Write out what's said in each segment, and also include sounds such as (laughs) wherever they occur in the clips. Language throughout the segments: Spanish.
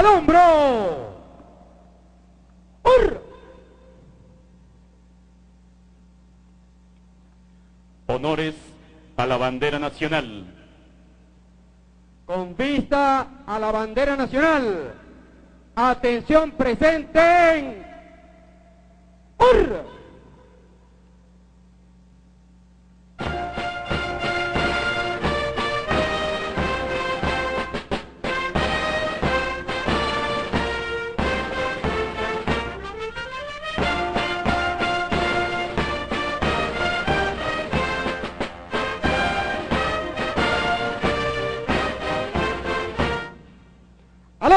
al hombro. ¡Hurra! Honores a la bandera nacional. Con vista a la bandera nacional. Atención presente. ¡Hurra!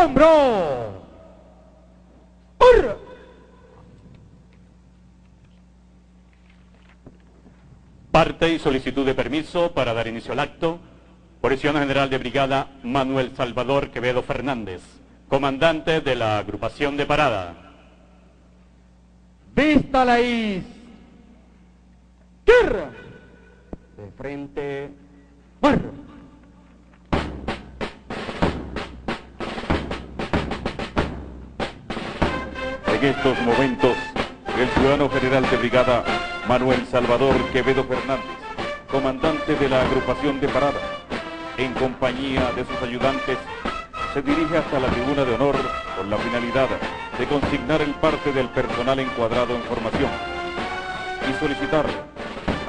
Hombro. ¡Hurra! Parte y solicitud de permiso para dar inicio al acto. Policía General de Brigada Manuel Salvador Quevedo Fernández, comandante de la agrupación de parada. Vista la is. Guerra. De frente. En estos momentos, el ciudadano general de brigada Manuel Salvador Quevedo Fernández, comandante de la agrupación de parada, en compañía de sus ayudantes, se dirige hasta la tribuna de honor con la finalidad de consignar el parte del personal encuadrado en formación y solicitar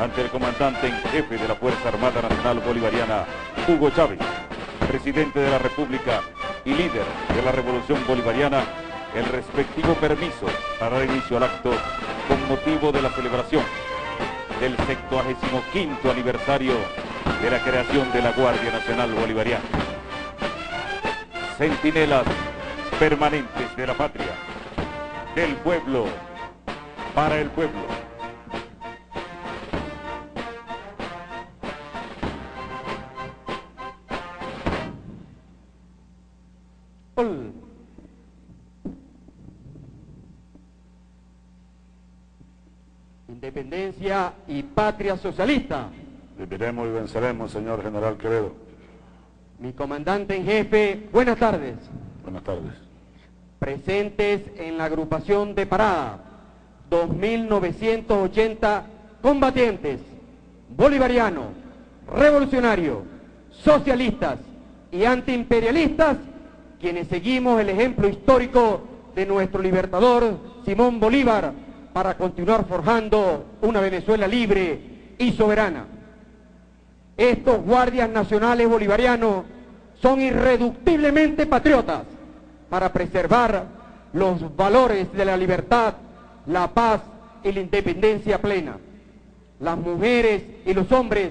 ante el comandante en jefe de la Fuerza Armada Nacional Bolivariana, Hugo Chávez, presidente de la República y líder de la Revolución Bolivariana, el respectivo permiso para dar inicio al acto con motivo de la celebración del 75 aniversario de la creación de la Guardia Nacional Bolivariana. Centinelas permanentes de la patria, del pueblo, para el pueblo. Independencia y patria socialista. Viviremos y venceremos, señor general Quevedo. Mi comandante en jefe, buenas tardes. Buenas tardes. Presentes en la agrupación de parada, 2.980 combatientes, bolivarianos, revolucionarios, socialistas y antiimperialistas, quienes seguimos el ejemplo histórico de nuestro libertador Simón Bolívar para continuar forjando una Venezuela libre y soberana. Estos guardias nacionales bolivarianos son irreductiblemente patriotas para preservar los valores de la libertad, la paz y la independencia plena. Las mujeres y los hombres,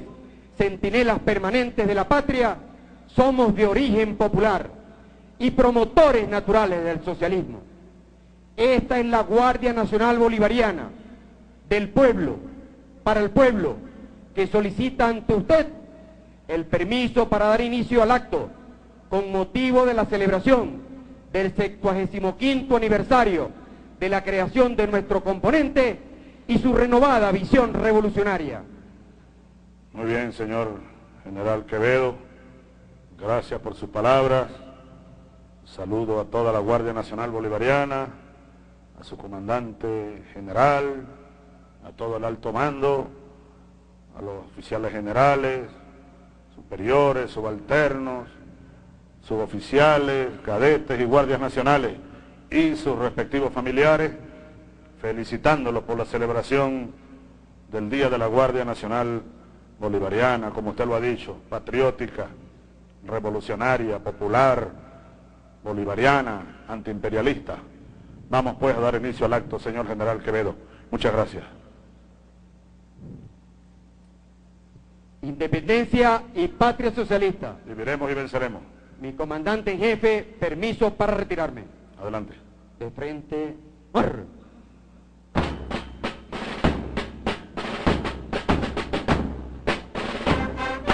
centinelas permanentes de la patria, somos de origen popular y promotores naturales del socialismo. Esta es la Guardia Nacional Bolivariana del pueblo, para el pueblo, que solicita ante usted el permiso para dar inicio al acto con motivo de la celebración del 75 aniversario de la creación de nuestro componente y su renovada visión revolucionaria. Muy bien, señor general Quevedo. Gracias por sus palabras. Saludo a toda la Guardia Nacional Bolivariana, a su comandante general, a todo el alto mando, a los oficiales generales, superiores, subalternos, suboficiales, cadetes y guardias nacionales y sus respectivos familiares, felicitándolos por la celebración del Día de la Guardia Nacional Bolivariana, como usted lo ha dicho, patriótica, revolucionaria, popular, bolivariana, antiimperialista. Vamos pues a dar inicio al acto, señor General Quevedo. Muchas gracias. Independencia y patria socialista. Viviremos y venceremos. Mi comandante en jefe, permiso para retirarme. Adelante. De frente. ¡Arr!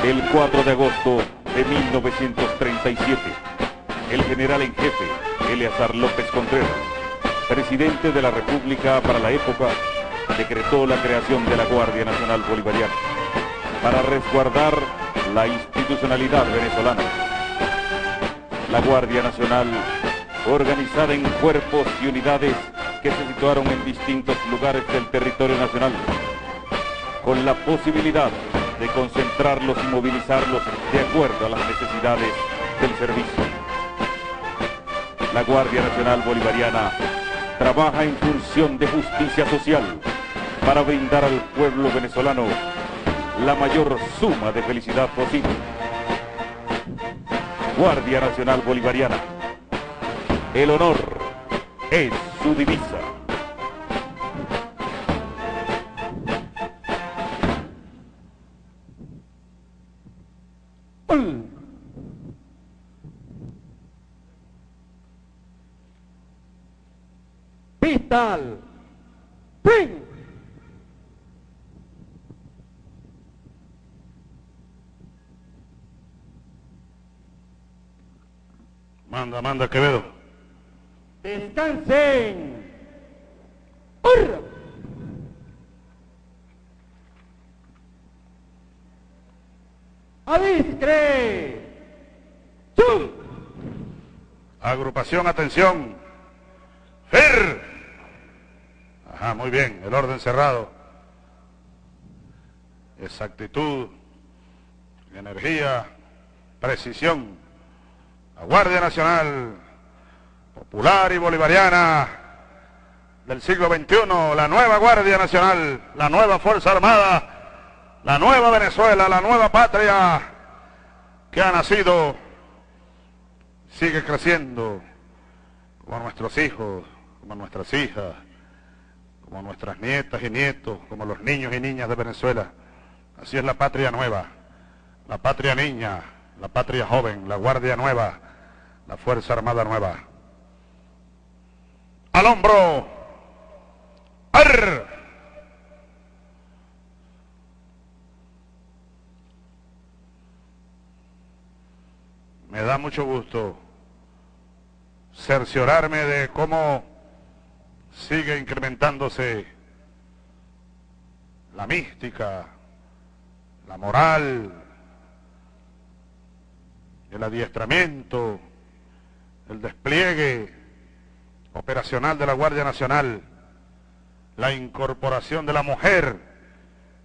El 4 de agosto de 1937, el general en jefe, Eleazar López Contreras, presidente de la República para la época, decretó la creación de la Guardia Nacional Bolivariana para resguardar la institucionalidad venezolana. La Guardia Nacional organizada en cuerpos y unidades que se situaron en distintos lugares del territorio nacional, con la posibilidad de concentrarlos y movilizarlos de acuerdo a las necesidades del servicio. La Guardia Nacional Bolivariana trabaja en función de justicia social para brindar al pueblo venezolano la mayor suma de felicidad posible. Guardia Nacional Bolivariana. El honor es su divisa. Pistol. Ping. Manda, manda, Quevedo. Descansen. ¡Hurra! ¡Adiscre! ¡Zum! Agrupación, atención. ¡Fer! Ajá, muy bien, el orden cerrado. Exactitud, energía, precisión. La Guardia Nacional Popular y Bolivariana del siglo XXI, la nueva Guardia Nacional, la nueva Fuerza Armada, la nueva Venezuela, la nueva patria que ha nacido, sigue creciendo como nuestros hijos, como nuestras hijas, como nuestras nietas y nietos, como los niños y niñas de Venezuela. Así es la patria nueva, la patria niña, la patria joven, la guardia nueva, la Fuerza Armada nueva. Al hombro. ¡Ar! Me da mucho gusto cerciorarme de cómo sigue incrementándose la mística, la moral, el adiestramiento, el despliegue operacional de la Guardia Nacional, la incorporación de la mujer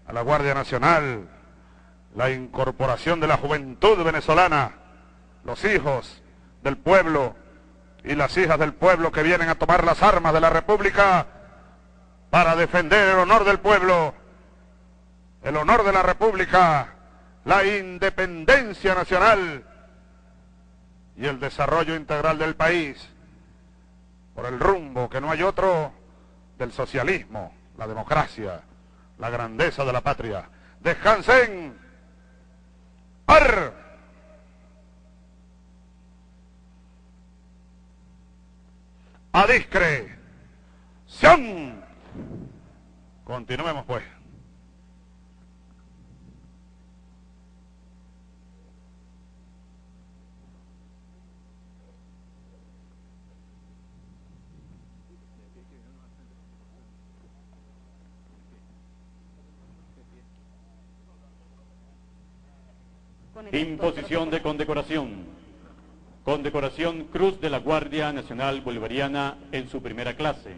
a la Guardia Nacional, la incorporación de la juventud venezolana, los hijos del pueblo y las hijas del pueblo que vienen a tomar las armas de la República para defender el honor del pueblo, el honor de la República, la independencia nacional y el desarrollo integral del país por el rumbo que no hay otro del socialismo, la democracia, la grandeza de la patria. Descansen. ¡Ar! A discreción. Continuemos pues. Imposición de condecoración. Condecoración Cruz de la Guardia Nacional Bolivariana en su primera clase.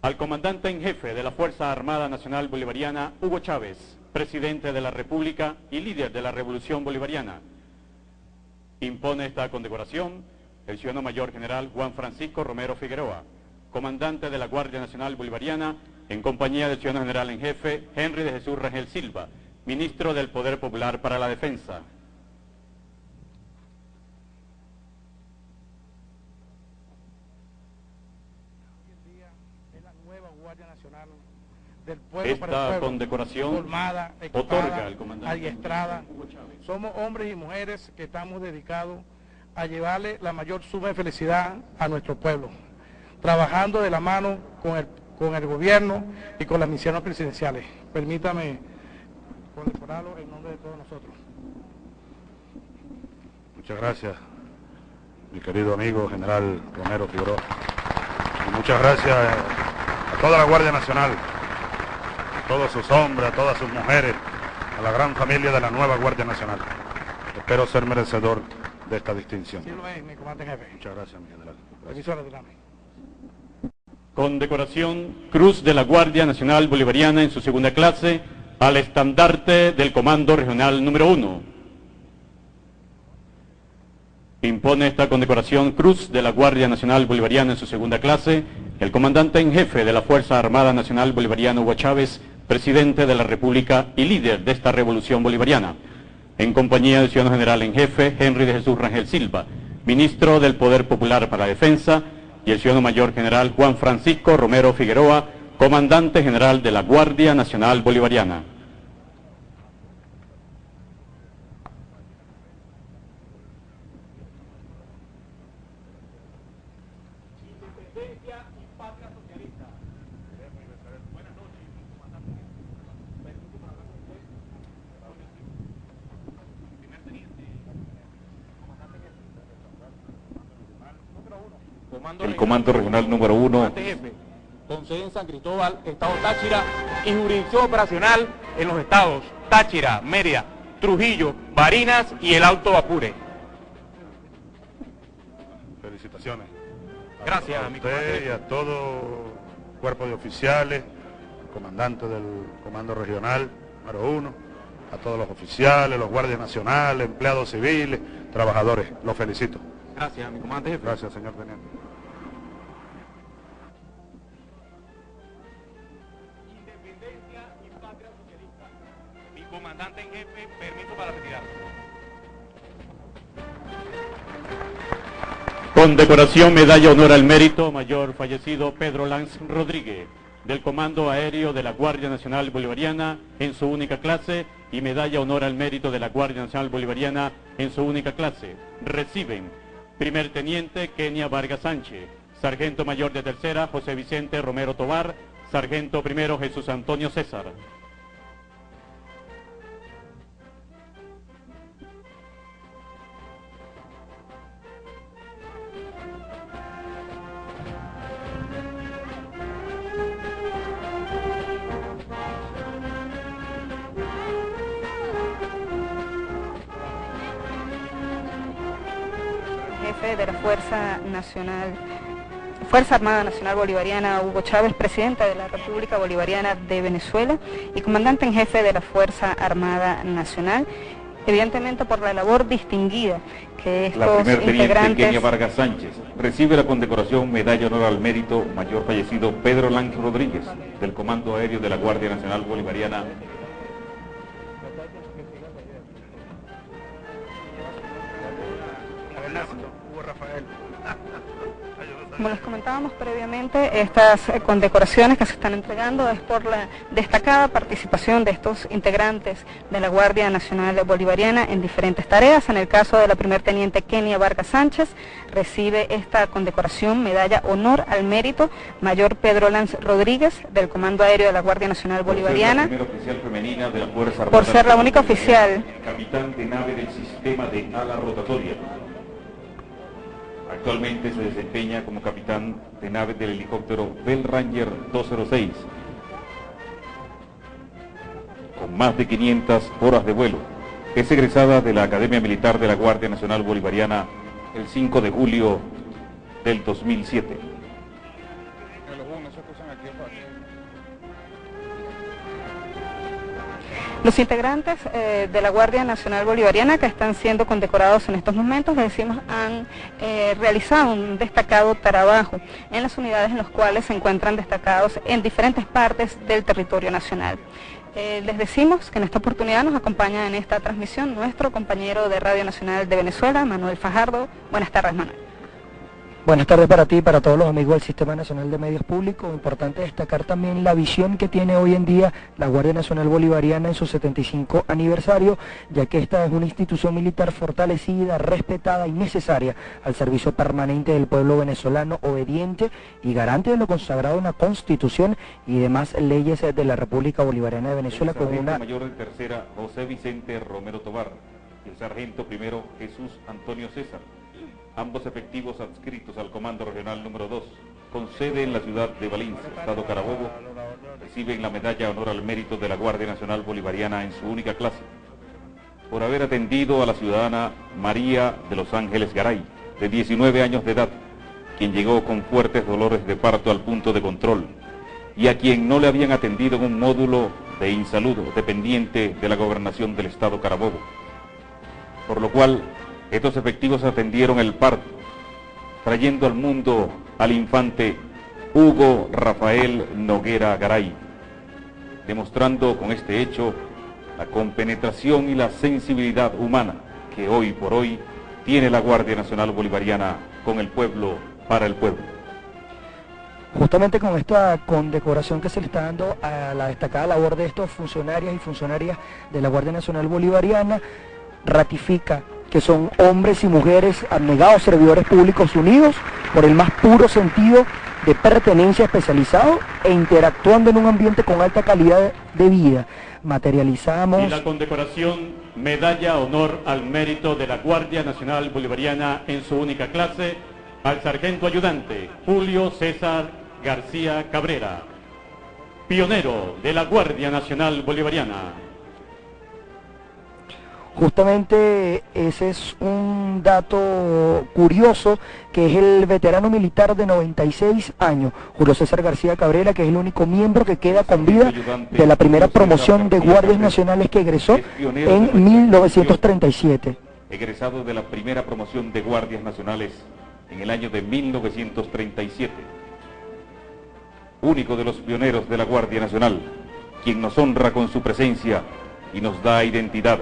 Al comandante en jefe de la Fuerza Armada Nacional Bolivariana, Hugo Chávez, presidente de la República y líder de la Revolución Bolivariana. Impone esta condecoración el ciudadano mayor general Juan Francisco Romero Figueroa, comandante de la Guardia Nacional Bolivariana, en compañía del ciudadano general en jefe Henry de Jesús Rangel Silva, ministro del Poder Popular para la Defensa. Del pueblo Esta para el pueblo, condecoración formada, equipada, otorga al comandante adiestrada. Somos hombres y mujeres que estamos dedicados a llevarle la mayor suma de felicidad a nuestro pueblo, trabajando de la mano con el, con el gobierno y con las misiones presidenciales. Permítame condecorarlo en nombre de todos nosotros. Muchas gracias, mi querido amigo general Romero Figueroa. Y muchas gracias a toda la Guardia Nacional, todos sus hombres, a todas sus mujeres, a la gran familia de la nueva Guardia Nacional. Espero ser merecedor de esta distinción. Sí lo es, mi comandante en jefe. Muchas gracias, mi general. Retirarme. Condecoración Cruz de la Guardia Nacional Bolivariana en su segunda clase al estandarte del Comando Regional número 1. Impone esta condecoración Cruz de la Guardia Nacional Bolivariana en su segunda clase el comandante en jefe de la Fuerza Armada Nacional Bolivariana Hugo Chávez, presidente de la República y líder de esta revolución bolivariana, en compañía del ciudadano general en jefe Henry de Jesús Rangel Silva, ministro del Poder Popular para la Defensa, y el ciudadano mayor general Juan Francisco Romero Figueroa, comandante general de la Guardia Nacional Bolivariana. El Comando Regional número 1 Comandante jefe, con sede en San Cristóbal, Estado Táchira y jurisdicción operacional en los estados Táchira, Mérida, Trujillo, Barinas y el Alto Apure. Felicitaciones. Gracias, a mi usted y a todo cuerpo de oficiales, comandante del Comando Regional número 1, a todos los oficiales, los guardias nacionales, empleados civiles, trabajadores. Los felicito. Gracias, mi comandante jefe. Gracias, señor teniente. En jefe, para. Condecoración Medalla Honor al Mérito Mayor fallecido Pedro Lanz Rodríguez del Comando Aéreo de la Guardia Nacional Bolivariana en su única clase y Medalla Honor al Mérito de la Guardia Nacional Bolivariana en su única clase. Reciben Primer Teniente Kenia Vargas Sánchez, Sargento Mayor de Tercera José Vicente Romero Tobar, Sargento Primero Jesús Antonio César. Fuerza Nacional, Fuerza Armada Nacional Bolivariana, Hugo Chávez, presidente de la República Bolivariana de Venezuela y comandante en jefe de la Fuerza Armada Nacional, evidentemente por la labor distinguida que estos La primer teniente integrantes Kenia Vargas Sánchez recibe la condecoración Medalla Honor al Mérito Mayor fallecido Pedro Lanz Rodríguez del Comando Aéreo de la Guardia Nacional Bolivariana. Como les comentábamos previamente, estas eh, condecoraciones que se están entregando es por la destacada participación de estos integrantes de la Guardia Nacional Bolivariana en diferentes tareas. En el caso de la primer teniente Kenia Vargas Sánchez, recibe esta condecoración, medalla honor al mérito, mayor Pedro Lanz Rodríguez, del Comando Aéreo de la Guardia Nacional Por ser Bolivariana. la oficial femenina de la Fuerza Por ser la única Bolivariana, oficial. Capitán de nave del sistema de ala rotatoria. Actualmente se desempeña como capitán de nave del helicóptero Bell Ranger 206. Con más de 500 horas de vuelo. Es egresada de la Academia Militar de la Guardia Nacional Bolivariana el 5 de julio del 2007. Los integrantes eh, de la Guardia Nacional Bolivariana que están siendo condecorados en estos momentos, les decimos, han eh, realizado un destacado trabajo en las unidades en las cuales se encuentran destacados en diferentes partes del territorio nacional. Eh, les decimos que en esta oportunidad nos acompaña en esta transmisión nuestro compañero de Radio Nacional de Venezuela, Manuel Fajardo. Buenas tardes, Manuel. Buenas tardes para ti y para todos los amigos del Sistema Nacional de Medios Públicos. Importante destacar también la visión que tiene hoy en día la Guardia Nacional Bolivariana en su 75 aniversario, ya que esta es una institución militar fortalecida, respetada y necesaria al servicio permanente del pueblo venezolano, obediente y garante de lo consagrado en la Constitución y demás leyes de la República Bolivariana de Venezuela el con una mayor de tercera José Vicente Romero Tobar y el sargento primero Jesús Antonio César, ambos efectivos adscritos al Comando Regional número 2, con sede en la ciudad de Valencia, Estado Carabobo, reciben la medalla Honor al Mérito de la Guardia Nacional Bolivariana en su única clase. por haber atendido a la ciudadana María de Los Ángeles Garay, de 19 años de edad, quien llegó con fuertes dolores de parto al punto de control, y a quien no le habían atendido en un módulo de insalud dependiente de la gobernación del estado Carabobo. Por lo cual, estos efectivos atendieron el parto, trayendo al mundo al infante Hugo Rafael Noguera Garay, demostrando con este hecho la compenetración y la sensibilidad humana que hoy por hoy tiene la Guardia Nacional Bolivariana con el pueblo, para el pueblo. Justamente con esta condecoración que se le está dando a la destacada labor de estos funcionarios y funcionarias de la Guardia Nacional Bolivariana, ratifica que son hombres y mujeres abnegados servidores públicos unidos por el más puro sentido de pertenencia especializado e interactuando en un ambiente con alta calidad de vida. Materializamos... Y la condecoración Medalla Honor al Mérito de la Guardia Nacional Bolivariana en su única clase al sargento ayudante Julio César García Cabrera, pionero de la Guardia Nacional Bolivariana. Justamente ese es un dato curioso que es el veterano militar de 96 años, Julio César García Cabrera, que es el único miembro que queda con vida de la primera promoción de guardias nacionales que egresó en 1937. Egresado de la primera promoción de guardias nacionales en el año de 1937. Único de los pioneros de la Guardia Nacional, quien nos honra con su presencia y nos da identidad.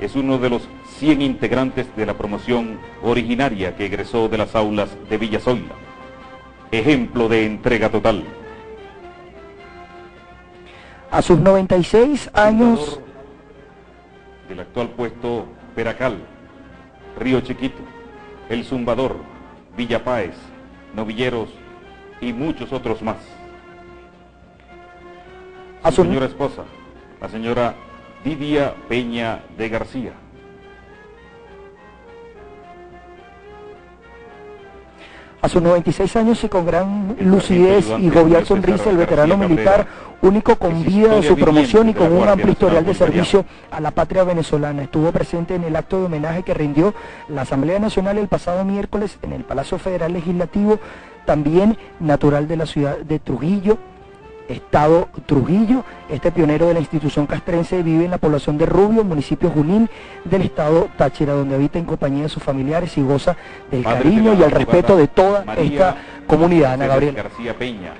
Es uno de los 100 integrantes de la promoción originaria que egresó de las aulas de Villasoila. Ejemplo de entrega total. A sus 96 años... Del actual puesto Peracal, Río Chiquito, El Zumbador, Villa Páez, Novilleros y muchos otros más. A su señora esposa, la señora Lidia Peña de García. A sus 96 años y con gran lucidez y jovial sonrisa, el veterano militar, único con vida de su promoción y con un amplio historial de servicio a la patria venezolana, estuvo presente en el acto de homenaje que rindió la Asamblea Nacional el pasado miércoles en el Palacio Federal Legislativo, también natural de la ciudad de Trujillo, Estado Trujillo. Este pionero de la institución castrense vive en la población de Rubio, municipio Junín del Estado Táchira, donde habita en compañía de sus familiares y goza del cariño y el respeto de toda esta comunidad. Ana Gabriel. García Peña.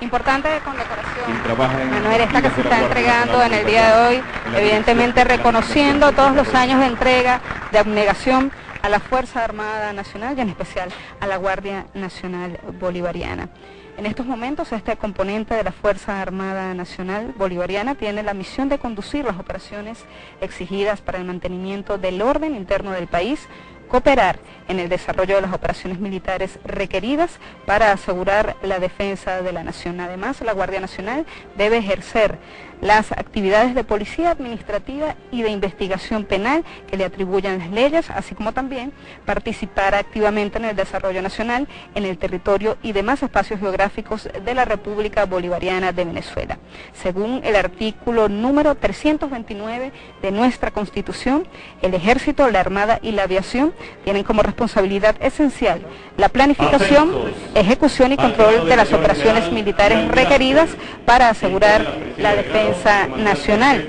Importante condecoración, Manuel, esta que se está entregando en el día de hoy, evidentemente reconociendo todos los años de entrega, de abnegación a la Fuerza Armada Nacional y en especial a la Guardia Nacional Bolivariana. En estos momentos, este componente de la Fuerza Armada Nacional Bolivariana tiene la misión de conducir las operaciones exigidas para el mantenimiento del orden interno del país, cooperar en el desarrollo de las operaciones militares requeridas para asegurar la defensa de la nación. Además, la Guardia Nacional debe ejercer las actividades de policía administrativa y de investigación penal que le atribuyan las leyes, así como también participar activamente en el desarrollo nacional en el territorio y demás espacios geográficos de la República Bolivariana de Venezuela. Según el artículo número 329 de nuestra Constitución, el Ejército, la Armada y la Aviación tienen como responsabilidad esencial la planificación, ejecución y control de las operaciones militares requeridas para asegurar la defensa nacional.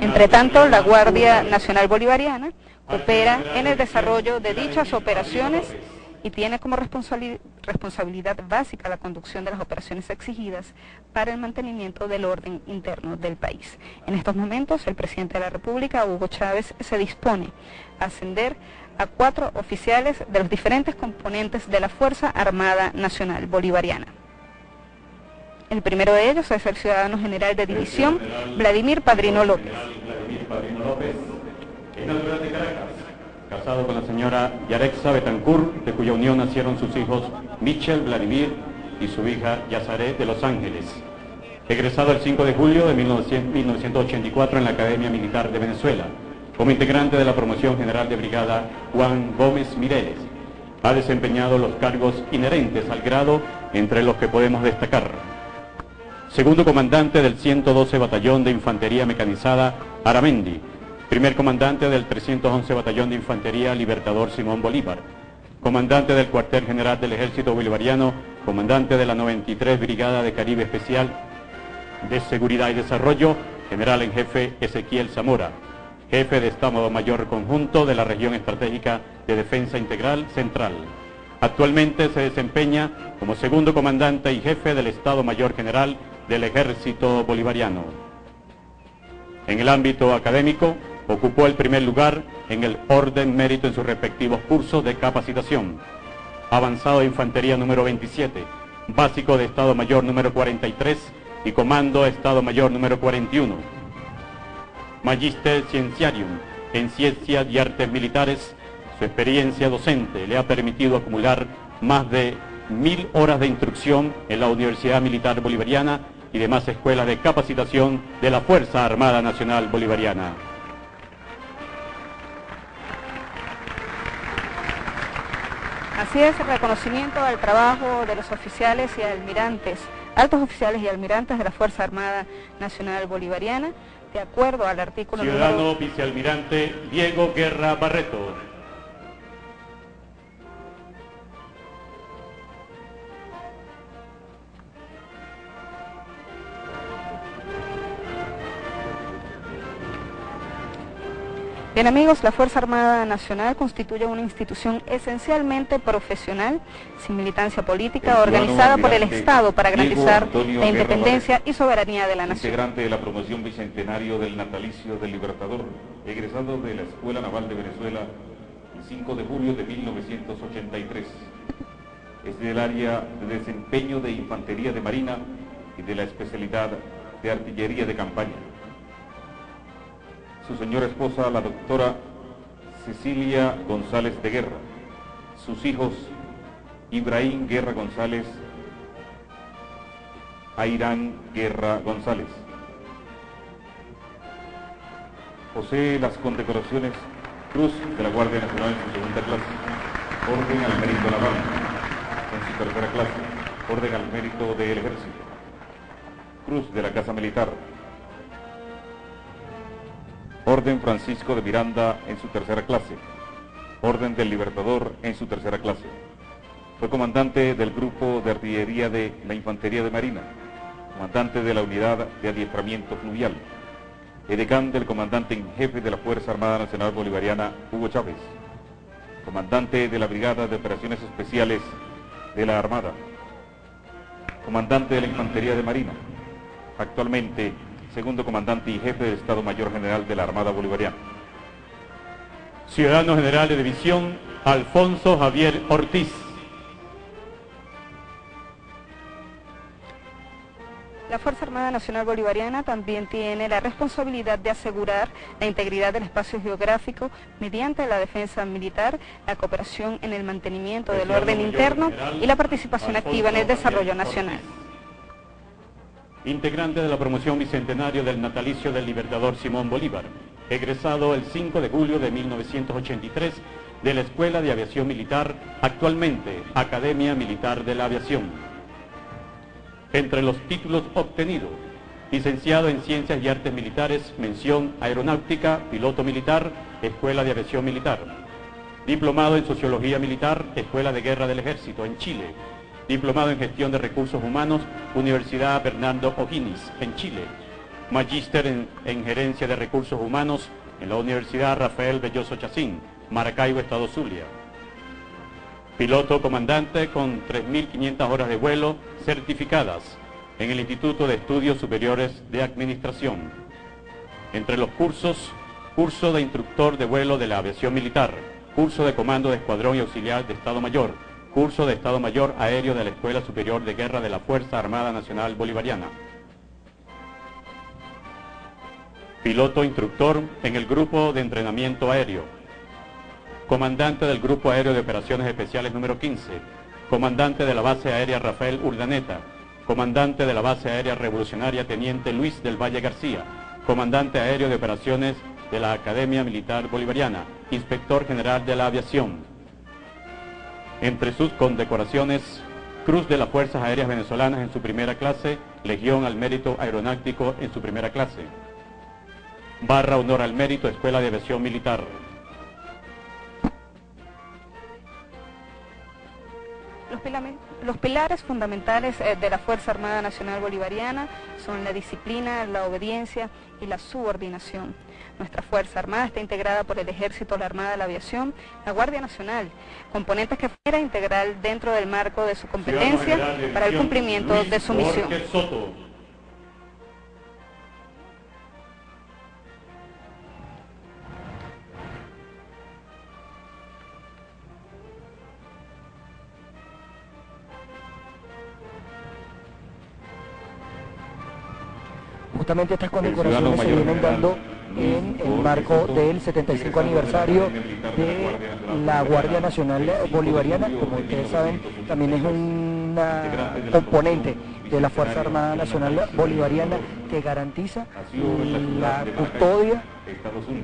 Entre tanto, la Guardia Nacional Bolivariana opera en el desarrollo de dichas operaciones y tiene como responsabilidad básica la conducción de las operaciones exigidas para el mantenimiento del orden interno del país. En estos momentos, el presidente de la República, Hugo Chávez, se dispone a ascender a cuatro oficiales de los diferentes componentes de la Fuerza Armada Nacional Bolivariana. El primero de ellos es el ciudadano general de división, Vladimir Padrino López. natural de Caracas, casado con la señora Yarexa Betancourt, de cuya unión nacieron sus hijos Michel Vladimir y su hija Yazaret de Los Ángeles. Egresado el 5 de julio de 1984 en la Academia Militar de Venezuela, como integrante de la promoción general de brigada Juan Gómez Mireles. Ha desempeñado los cargos inherentes al grado entre los que podemos destacar segundo comandante del 112 Batallón de Infantería Mecanizada Aramendi, primer comandante del 311 Batallón de Infantería Libertador Simón Bolívar, comandante del cuartel general del Ejército Bolivariano, comandante de la 93 Brigada de Caribe Especial de Seguridad y Desarrollo, general en jefe Ezequiel Zamora, jefe de Estado Mayor Conjunto de la Región Estratégica de Defensa Integral Central. Actualmente se desempeña como segundo comandante y jefe del Estado Mayor General del Ejército Bolivariano. En el ámbito académico, ocupó el primer lugar en el orden mérito en sus respectivos cursos de capacitación. Avanzado de Infantería número 27, básico de Estado Mayor número 43 y Comando de Estado Mayor número 41. Magister Cienciarium en Ciencias y Artes Militares, su experiencia docente le ha permitido acumular más de mil horas de instrucción en la Universidad Militar Bolivariana y demás escuelas de capacitación de la Fuerza Armada Nacional Bolivariana. Así es, reconocimiento al trabajo de los oficiales y almirantes, altos oficiales y almirantes de la Fuerza Armada Nacional Bolivariana, de acuerdo al artículo Ciudadano número... vicealmirante Diego Guerra Barreto. Bien amigos, la Fuerza Armada Nacional constituye una institución esencialmente profesional, sin militancia política, organizada por el Estado para garantizar Antonio la Guerra independencia Barreto, y soberanía de la nación. Integrante de la promoción bicentenario del natalicio del Libertador, egresado de la Escuela Naval de Venezuela el 5 de julio de 1983. Es del área de desempeño de Infantería de Marina y de la especialidad de Artillería de Campaña. Su señora esposa, la doctora Cecilia González de Guerra. Sus hijos, Ibrahim Guerra González, Airán Guerra González. Posee las condecoraciones Cruz de la Guardia Nacional en su segunda clase, Orden al Mérito Naval en su tercera clase, Orden al Mérito del Ejército, Cruz de la Casa Militar, Orden Francisco de Miranda en su tercera clase, Orden del Libertador en su tercera clase. Fue comandante del Grupo de Artillería de la Infantería de Marina, comandante de la Unidad de Adiestramiento Fluvial, edecán del comandante en jefe de la Fuerza Armada Nacional Bolivariana, Hugo Chávez, comandante de la Brigada de Operaciones Especiales de la Armada, comandante de la Infantería de Marina, actualmente segundo comandante y jefe del Estado Mayor General de la Armada Bolivariana. Ciudadano General de División Alfonso Javier Ortiz. La Fuerza Armada Nacional Bolivariana también tiene la responsabilidad de asegurar la integridad del espacio geográfico mediante la defensa militar, la cooperación en el mantenimiento del orden interno y la participación activa en el desarrollo nacional. Integrante de la promoción bicentenario del natalicio del Libertador Simón Bolívar, egresado el 5 de julio de 1983 de la Escuela de Aviación Militar, actualmente Academia Militar de la Aviación. Entre los títulos obtenidos, licenciado en Ciencias y Artes Militares, mención Aeronáutica, Piloto Militar, Escuela de Aviación Militar. Diplomado en Sociología Militar, Escuela de Guerra del Ejército, en Chile. Diplomado en Gestión de Recursos Humanos, Universidad Bernardo O'Higgins, en Chile. Magíster en, en Gerencia de Recursos Humanos en la Universidad Rafael Belloso Chacín, Maracaibo, Estado Zulia. Piloto comandante con 3.500 horas de vuelo certificadas en el Instituto de Estudios Superiores de Administración. Entre los cursos, curso de instructor de vuelo de la aviación militar, curso de comando de escuadrón y auxiliar de Estado Mayor, curso de Estado Mayor aéreo de la Escuela Superior de Guerra de la Fuerza Armada Nacional Bolivariana. Piloto instructor en el Grupo de Entrenamiento Aéreo. Comandante del Grupo Aéreo de Operaciones Especiales número 15. Comandante de la Base Aérea Rafael Urdaneta. Comandante de la Base Aérea Revolucionaria Teniente Luis del Valle García. Comandante Aéreo de Operaciones de la Academia Militar Bolivariana. Inspector General de la Aviación. Entre sus condecoraciones, Cruz de las Fuerzas Aéreas Venezolanas en su primera clase, Legión al Mérito Aeronáutico en su primera clase. barra honor al mérito, Escuela de Aviación Militar. Los, pilares fundamentales eh, de la Fuerza Armada Nacional Bolivariana son la disciplina, la obediencia y la subordinación. Nuestra Fuerza Armada está integrada por el Ejército, la Armada, la Aviación, la Guardia Nacional, componentes que fuera integral dentro del marco de su competencia General para el cumplimiento Luis de su misión. Soto. Justamente estas condecoraciones se vienen dando en el marco del 75 aniversario de la Guardia Nacional Bolivariana. Como ustedes saben, también es una componente de la Fuerza Armada Nacional Bolivariana que garantiza la custodia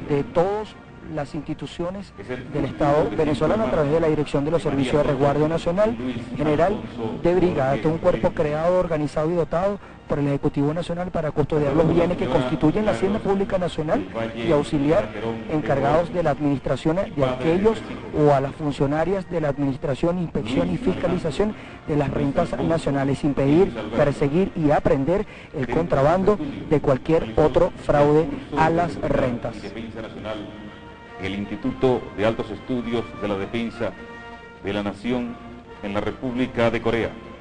de todas las instituciones del Estado venezolano a través de la Dirección de los Servicios de Resguardo Nacional General de Brigada, Este es un cuerpo creado, organizado y dotado por el Ejecutivo Nacional para custodiar los bienes que constituyen la Hacienda Pública Nacional y auxiliar encargados de la administración de aquellos o a las funcionarias de la administración, inspección y fiscalización de las rentas nacionales, impedir, perseguir y aprender el contrabando de cualquier otro fraude a las rentas. El Instituto de Altos Estudios de la Defensa de la Nación en la República de Corea.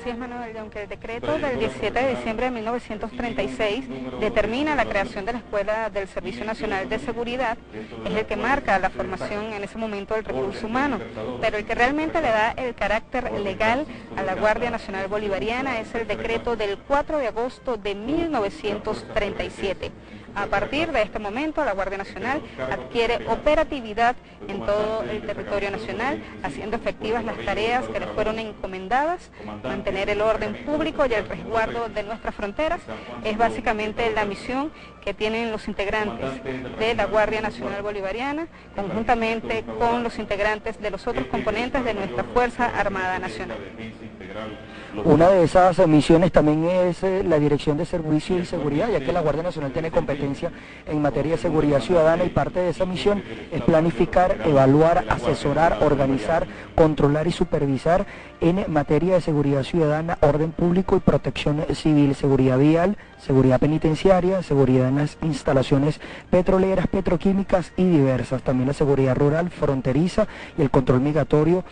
Así es, Manuel, aunque el decreto del 17 de diciembre de 1936 determina la creación de la Escuela del Servicio Nacional de Seguridad, es el que marca la formación en ese momento del recurso humano, pero el que realmente le da el carácter legal a la Guardia Nacional Bolivariana es el decreto del 4 de agosto de 1937. A partir de este momento, la Guardia Nacional adquiere operatividad en todo el territorio nacional, haciendo efectivas las tareas que le fueron encomendadas, mantener el orden público y el resguardo de nuestras fronteras. Es básicamente la misión que tienen los integrantes de la Guardia Nacional Bolivariana, conjuntamente con los integrantes de los otros componentes de nuestra Fuerza Armada Nacional. Una de esas misiones también es eh, la Dirección de Servicio y Seguridad, ya que la Guardia Nacional tiene competencia en materia de seguridad ciudadana y parte de esa misión es planificar, evaluar, asesorar, organizar, controlar y supervisar en materia de seguridad ciudadana, orden público y protección civil, seguridad vial, seguridad penitenciaria, seguridad en las instalaciones petroleras, petroquímicas y diversas, también la seguridad rural, fronteriza y el control migratorio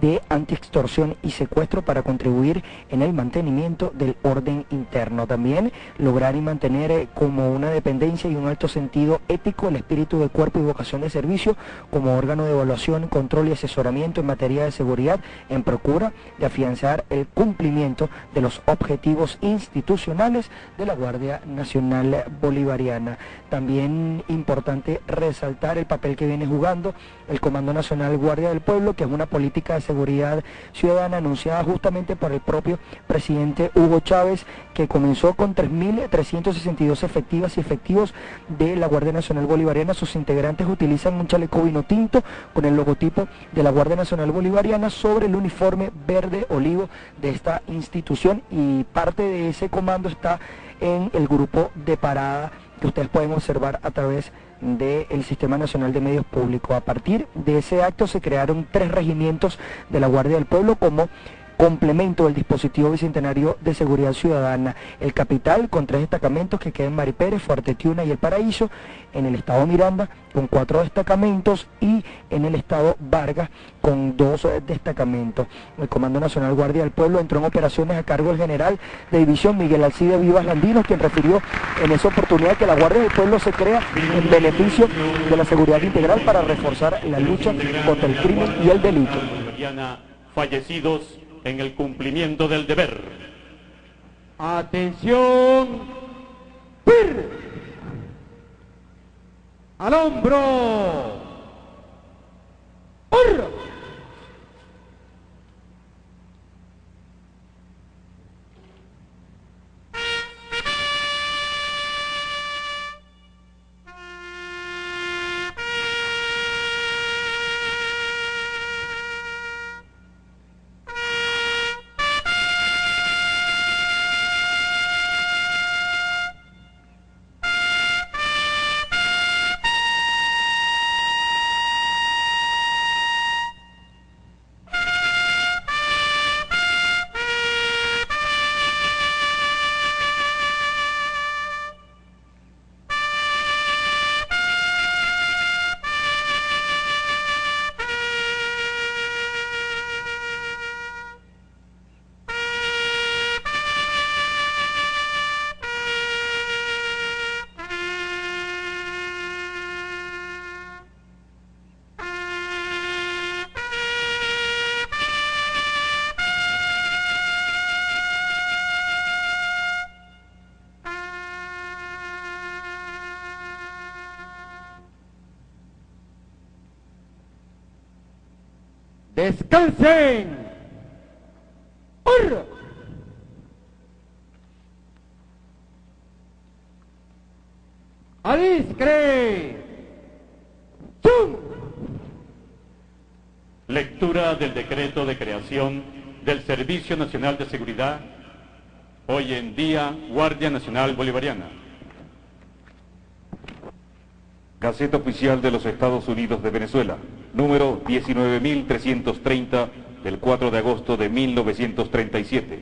de antiextorsión y secuestro para contribuir en el mantenimiento del orden interno. También lograr y mantener eh, como una dependencia y un alto sentido ético el espíritu de cuerpo y vocación de servicio como órgano de evaluación, control y asesoramiento en materia de seguridad en procura de afianzar el cumplimiento de los objetivos institucionales de la Guardia Nacional Bolivariana. También importante resaltar el papel que viene jugando el Comando Nacional Guardia del Pueblo, que es una política seguridad ciudadana anunciada justamente por el propio presidente Hugo Chávez, que comenzó con 3.362 efectivas y efectivos de la Guardia Nacional Bolivariana. Sus integrantes utilizan un chaleco vino tinto con el logotipo de la Guardia Nacional Bolivariana sobre el uniforme verde olivo de esta institución y parte de ese comando está en el grupo de parada que ustedes pueden observar a través del Sistema Nacional de Medios Públicos. A partir de ese acto se crearon tres regimientos de la Guardia del Pueblo como complemento del dispositivo bicentenario de seguridad ciudadana. El Capital con tres destacamentos que quedan en Maripérez, Fuerte Tiuna y El Paraíso, en el estado Miranda con cuatro destacamentos y en el estado Vargas con dos eh, destacamentos. El Comando Nacional Guardia del Pueblo entró en operaciones a cargo del general de división Miguel Alcide Vivas Landino, quien refirió en esa oportunidad que la Guardia del Pueblo se crea en beneficio de la seguridad integral para reforzar la lucha contra el crimen y el delito. Fallecidos en el cumplimiento del deber. Atención. ¡Pir! Al hombro. ¡Hurra! Descansen. ¡Hurra! Adiscre. ¡Chum! Lectura del decreto de creación del Servicio Nacional de Seguridad, hoy en día Guardia Nacional Bolivariana. Gaceta Oficial de los Estados Unidos de Venezuela, número 19330 del 4 de agosto de 1937.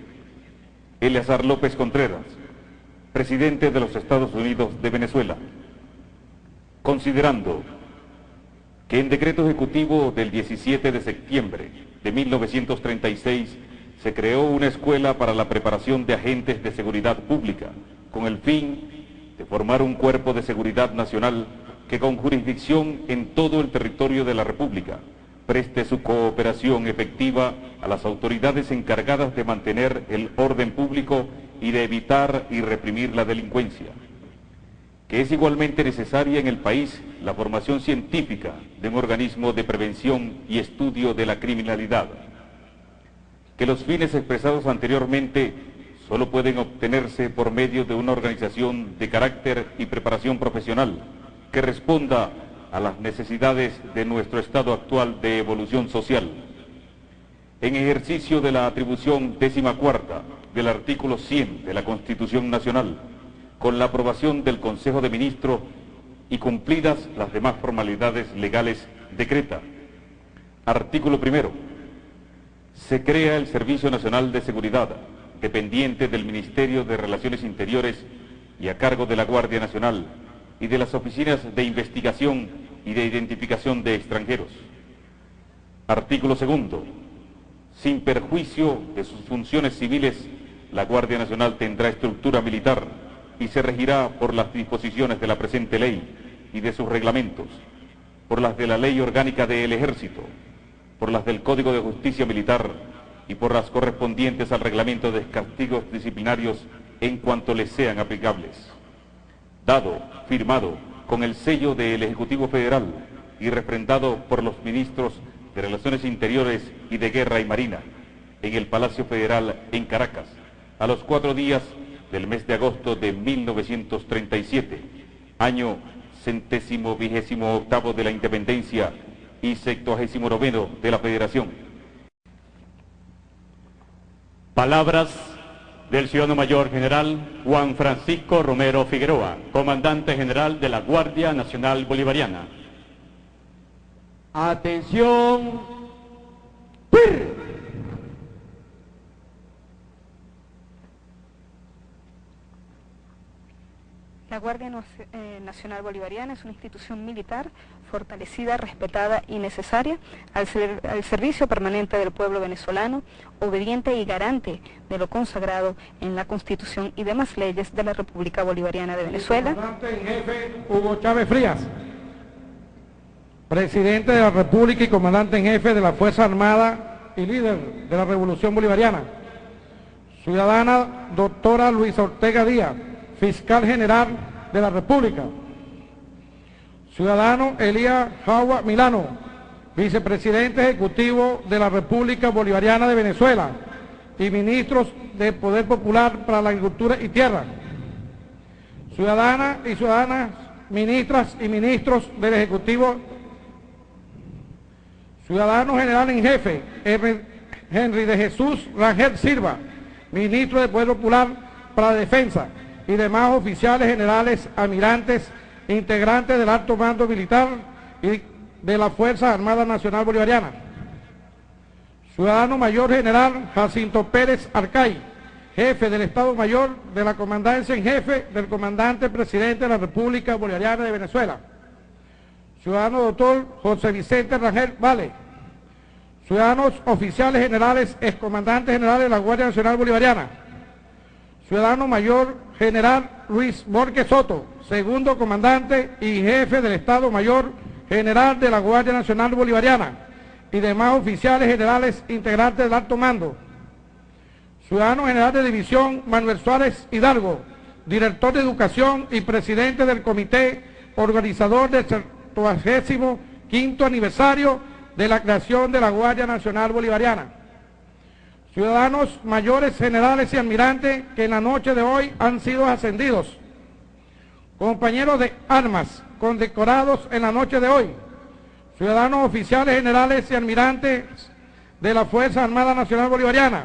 Eleazar López Contreras, presidente de los Estados Unidos de Venezuela. Considerando que en decreto ejecutivo del 17 de septiembre de 1936 se creó una escuela para la preparación de agentes de seguridad pública con el fin de formar un cuerpo de seguridad nacional que con jurisdicción en todo el territorio de la República preste su cooperación efectiva a las autoridades encargadas de mantener el orden público y de evitar y reprimir la delincuencia. Que es igualmente necesaria en el país la formación científica de un organismo de prevención y estudio de la criminalidad. Que los fines expresados anteriormente solo pueden obtenerse por medio de una organización de carácter y preparación profesional que responda a las necesidades de nuestro estado actual de evolución social. En ejercicio de la atribución décima cuarta del artículo 100 de la Constitución Nacional, con la aprobación del Consejo de Ministros y cumplidas las demás formalidades legales, decreta. Artículo primero. Se crea el Servicio Nacional de Seguridad, dependiente del Ministerio de Relaciones Interiores y a cargo de la Guardia Nacional y de las oficinas de investigación y de identificación de extranjeros. Artículo segundo. Sin perjuicio de sus funciones civiles, la Guardia Nacional tendrá estructura militar y se regirá por las disposiciones de la presente ley y de sus reglamentos, por las de la Ley Orgánica del Ejército, por las del Código de Justicia Militar y por las correspondientes al reglamento de castigos disciplinarios en cuanto les sean aplicables. Dado, firmado, con el sello del Ejecutivo Federal y refrendado por los ministros de Relaciones Interiores y de Guerra y Marina en el Palacio Federal en Caracas, a los cuatro días del mes de agosto de 1937, año centésimo vigésimo octavo de la independencia y septuagésimo noveno de la federación. Palabras del ciudadano mayor general Juan Francisco Romero Figueroa, comandante general de la Guardia Nacional Bolivariana. Atención. Guardia eh, Nacional Bolivariana es una institución militar fortalecida, respetada y necesaria al servicio permanente del pueblo venezolano, obediente y garante de lo consagrado en la Constitución y demás leyes de la República Bolivariana de Venezuela. Comandante en jefe Hugo Chávez Frías, presidente de la República y comandante en jefe de la Fuerza Armada y líder de la Revolución Bolivariana. Ciudadana doctora Luisa Ortega Díaz, fiscal general de la República. Ciudadano Elías Jagua Milano, vicepresidente ejecutivo de la República Bolivariana de Venezuela y ministros de Poder Popular para la Agricultura y Tierra. Ciudadanas y ciudadanas, ministras y ministros del Ejecutivo, ciudadano general en jefe, Henry de Jesús Rangel Silva, ministro de Poder Popular para la Defensa, y demás oficiales generales, almirantes, integrantes del alto mando militar y de la Fuerza Armada Nacional Bolivariana. Ciudadano Mayor General Jacinto Pérez Arcay, jefe del Estado Mayor de la Comandancia en Jefe del Comandante Presidente de la República Bolivariana de Venezuela. Ciudadano Doctor José Vicente Rangel Vale. Ciudadanos Oficiales Generales, Excomandantes Generales de la Guardia Nacional Bolivariana. Ciudadano Mayor General Luis Borges Soto, segundo comandante y jefe del Estado Mayor General de la Guardia Nacional Bolivariana y demás oficiales generales integrantes del alto mando. Ciudadano General de División Manuel Suárez Hidalgo, director de Educación y presidente del Comité Organizador del 75 aniversario de la creación de la Guardia Nacional Bolivariana. Ciudadanos mayores, generales y almirantes que en la noche de hoy han sido ascendidos. Compañeros de armas condecorados en la noche de hoy. Ciudadanos oficiales generales y almirantes de la Fuerza Armada Nacional Bolivariana.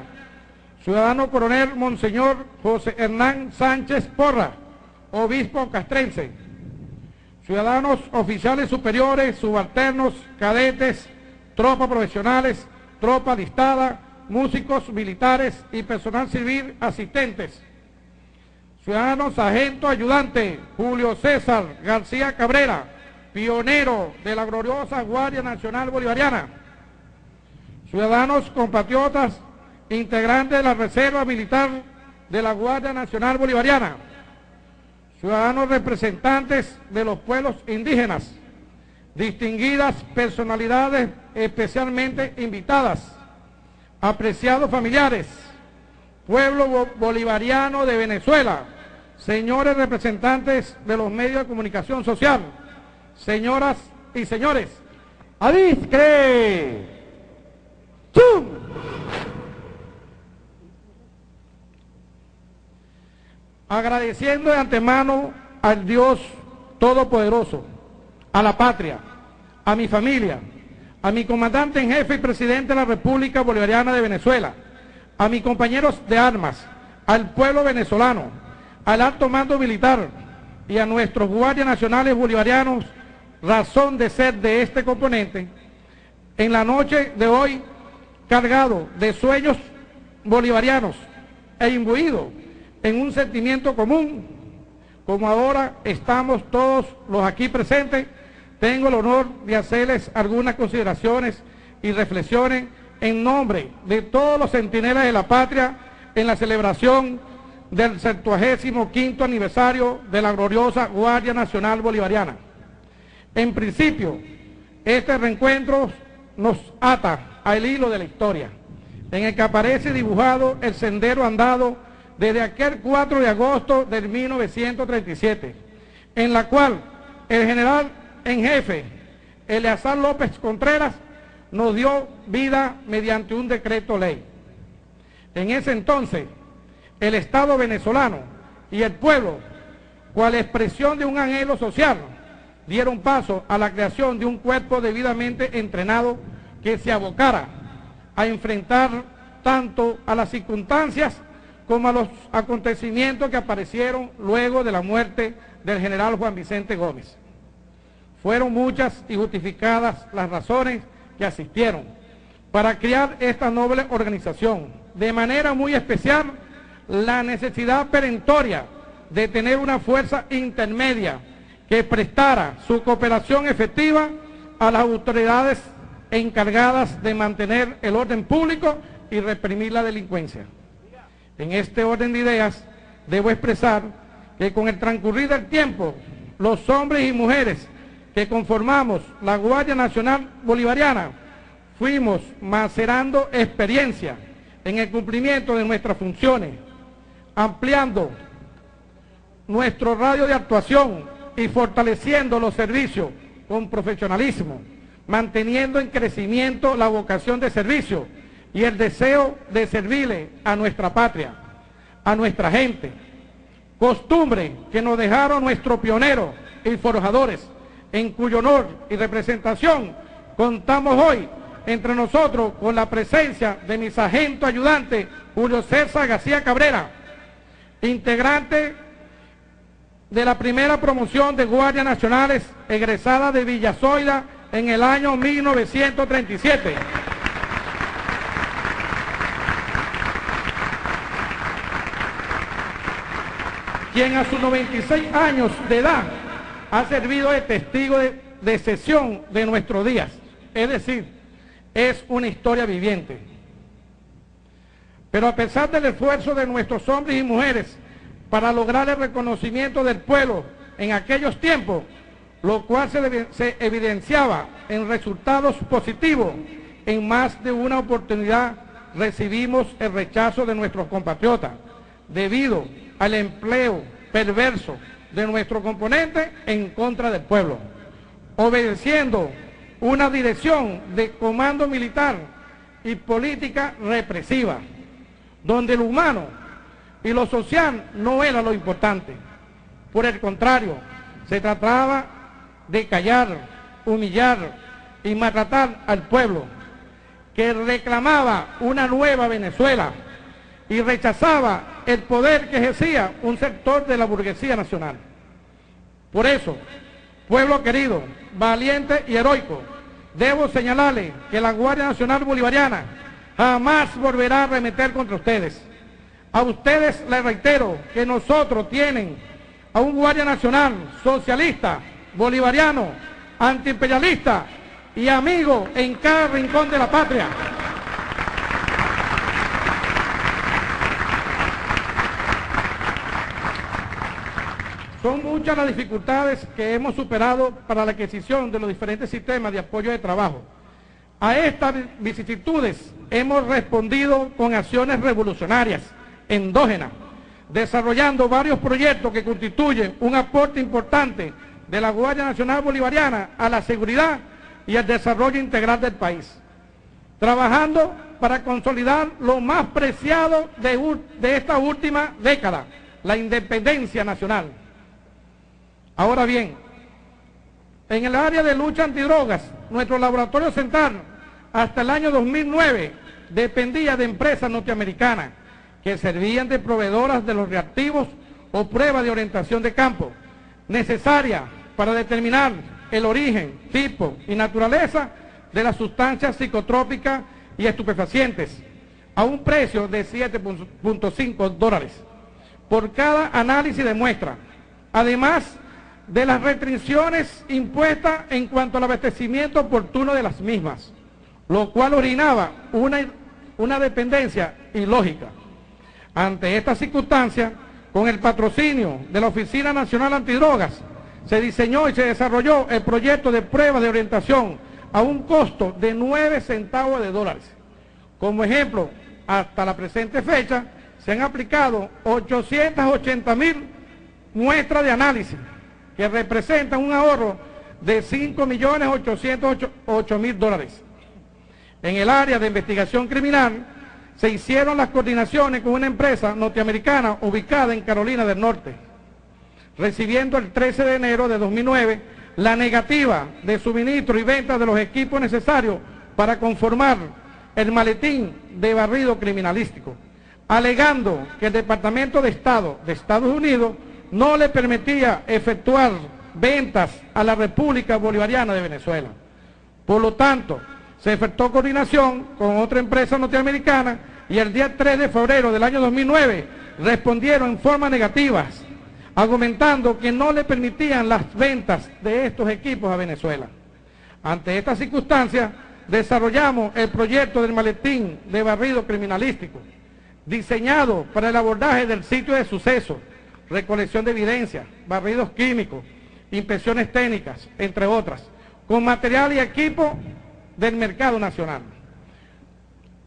Ciudadano coronel Monseñor José Hernán Sánchez Porra, obispo castrense. Ciudadanos oficiales superiores, subalternos, cadetes, tropas profesionales, tropa listada, músicos militares y personal civil asistentes. Ciudadanos sargento ayudante Julio César García Cabrera, pionero de la gloriosa Guardia Nacional Bolivariana. Ciudadanos compatriotas, integrantes de la Reserva Militar de la Guardia Nacional Bolivariana. Ciudadanos representantes de los pueblos indígenas, distinguidas personalidades especialmente invitadas, apreciados familiares, pueblo bolivariano de Venezuela, señores representantes de los medios de comunicación social, señoras y señores, ¡Adiscre! ¡Chum! Agradeciendo de antemano al Dios Todopoderoso, a la patria, a mi familia, a mi comandante en jefe y presidente de la República Bolivariana de Venezuela, a mis compañeros de armas, al pueblo venezolano, al alto mando militar y a nuestros guardias nacionales bolivarianos, razón de ser de este componente, en la noche de hoy cargado de sueños bolivarianos e imbuido en un sentimiento común, como ahora estamos todos los aquí presentes, tengo el honor de hacerles algunas consideraciones y reflexiones en nombre de todos los centinelas de la patria en la celebración del 75 aniversario de la gloriosa Guardia Nacional Bolivariana. En principio, este reencuentro nos ata al hilo de la historia, en el que aparece dibujado el sendero andado desde aquel 4 de agosto del 1937, en la cual el general en jefe, Eleazar López Contreras, nos dio vida mediante un decreto ley. En ese entonces, el Estado venezolano y el pueblo, cual expresión de un anhelo social, dieron paso a la creación de un cuerpo debidamente entrenado que se abocara a enfrentar tanto a las circunstancias como a los acontecimientos que aparecieron luego de la muerte del general Juan Vicente Gómez. Fueron muchas y justificadas las razones que asistieron para crear esta noble organización. De manera muy especial, la necesidad perentoria de tener una fuerza intermedia que prestara su cooperación efectiva a las autoridades encargadas de mantener el orden público y reprimir la delincuencia. En este orden de ideas, debo expresar que con el transcurrir del tiempo, los hombres y mujeres que conformamos la Guardia Nacional Bolivariana, fuimos macerando experiencia en el cumplimiento de nuestras funciones, ampliando nuestro radio de actuación y fortaleciendo los servicios con profesionalismo, manteniendo en crecimiento la vocación de servicio y el deseo de servirle a nuestra patria, a nuestra gente. Costumbre que nos dejaron nuestros pioneros y forjadores en cuyo honor y representación contamos hoy entre nosotros con la presencia de mi sargento ayudante Julio César García Cabrera, integrante de la primera promoción de Guardias Nacionales egresada de Villazoida en el año 1937. quien a sus 96 años de edad ha servido de testigo de, sesión de nuestros días. Es decir, es una historia viviente. Pero a pesar del esfuerzo de nuestros hombres y mujeres para lograr el reconocimiento del pueblo en aquellos tiempos, lo cual se, se evidenciaba en resultados positivos, en más de una oportunidad recibimos el rechazo de nuestros compatriotas debido al empleo perverso de nuestro componente en contra del pueblo, obedeciendo una dirección de comando militar y política represiva, donde lo humano y lo social no era lo importante. Por el contrario, se trataba de callar, humillar y maltratar al pueblo, que reclamaba una nueva Venezuela y rechazaba el poder que ejercía un sector de la burguesía nacional. Por eso, pueblo querido, valiente y heroico, debo señalarle que la Guardia Nacional Bolivariana jamás volverá a remeter contra ustedes. A ustedes les reitero que nosotros tienen a un Guardia Nacional socialista, bolivariano, antiimperialista y amigo en cada rincón de la patria. Son muchas las dificultades que hemos superado para la adquisición de los diferentes sistemas de apoyo de trabajo. A estas vicisitudes hemos respondido con acciones revolucionarias, endógenas, desarrollando varios proyectos que constituyen un aporte importante de la Guardia Nacional Bolivariana a la seguridad y al desarrollo integral del país. Trabajando para consolidar lo más preciado de, de esta última década, la independencia nacional. Ahora bien, en el área de lucha antidrogas, nuestro laboratorio central hasta el año 2009 dependía de empresas norteamericanas que servían de proveedoras de los reactivos o pruebas de orientación de campo necesaria para determinar el origen, tipo y naturaleza de las sustancias psicotrópicas y estupefacientes a un precio de 7.5 dólares por cada análisis de muestra. Además, de las restricciones impuestas en cuanto al abastecimiento oportuno de las mismas, lo cual originaba una, una dependencia ilógica. Ante esta circunstancia, con el patrocinio de la Oficina Nacional Antidrogas, se diseñó y se desarrolló el proyecto de prueba de orientación a un costo de 9 centavos de dólares. Como ejemplo, hasta la presente fecha, se han aplicado 880 mil muestras de análisis que representan un ahorro de 5.808.000 dólares. En el área de investigación criminal se hicieron las coordinaciones con una empresa norteamericana ubicada en Carolina del Norte, recibiendo el 13 de enero de 2009 la negativa de suministro y venta de los equipos necesarios para conformar el maletín de barrido criminalístico, alegando que el Departamento de Estado de Estados Unidos no le permitía efectuar ventas a la República Bolivariana de Venezuela. Por lo tanto, se efectuó coordinación con otra empresa norteamericana y el día 3 de febrero del año 2009 respondieron en forma negativa, argumentando que no le permitían las ventas de estos equipos a Venezuela. Ante esta circunstancia, desarrollamos el proyecto del maletín de barrido criminalístico, diseñado para el abordaje del sitio de suceso, recolección de evidencia, barridos químicos, inspecciones técnicas, entre otras, con material y equipo del mercado nacional.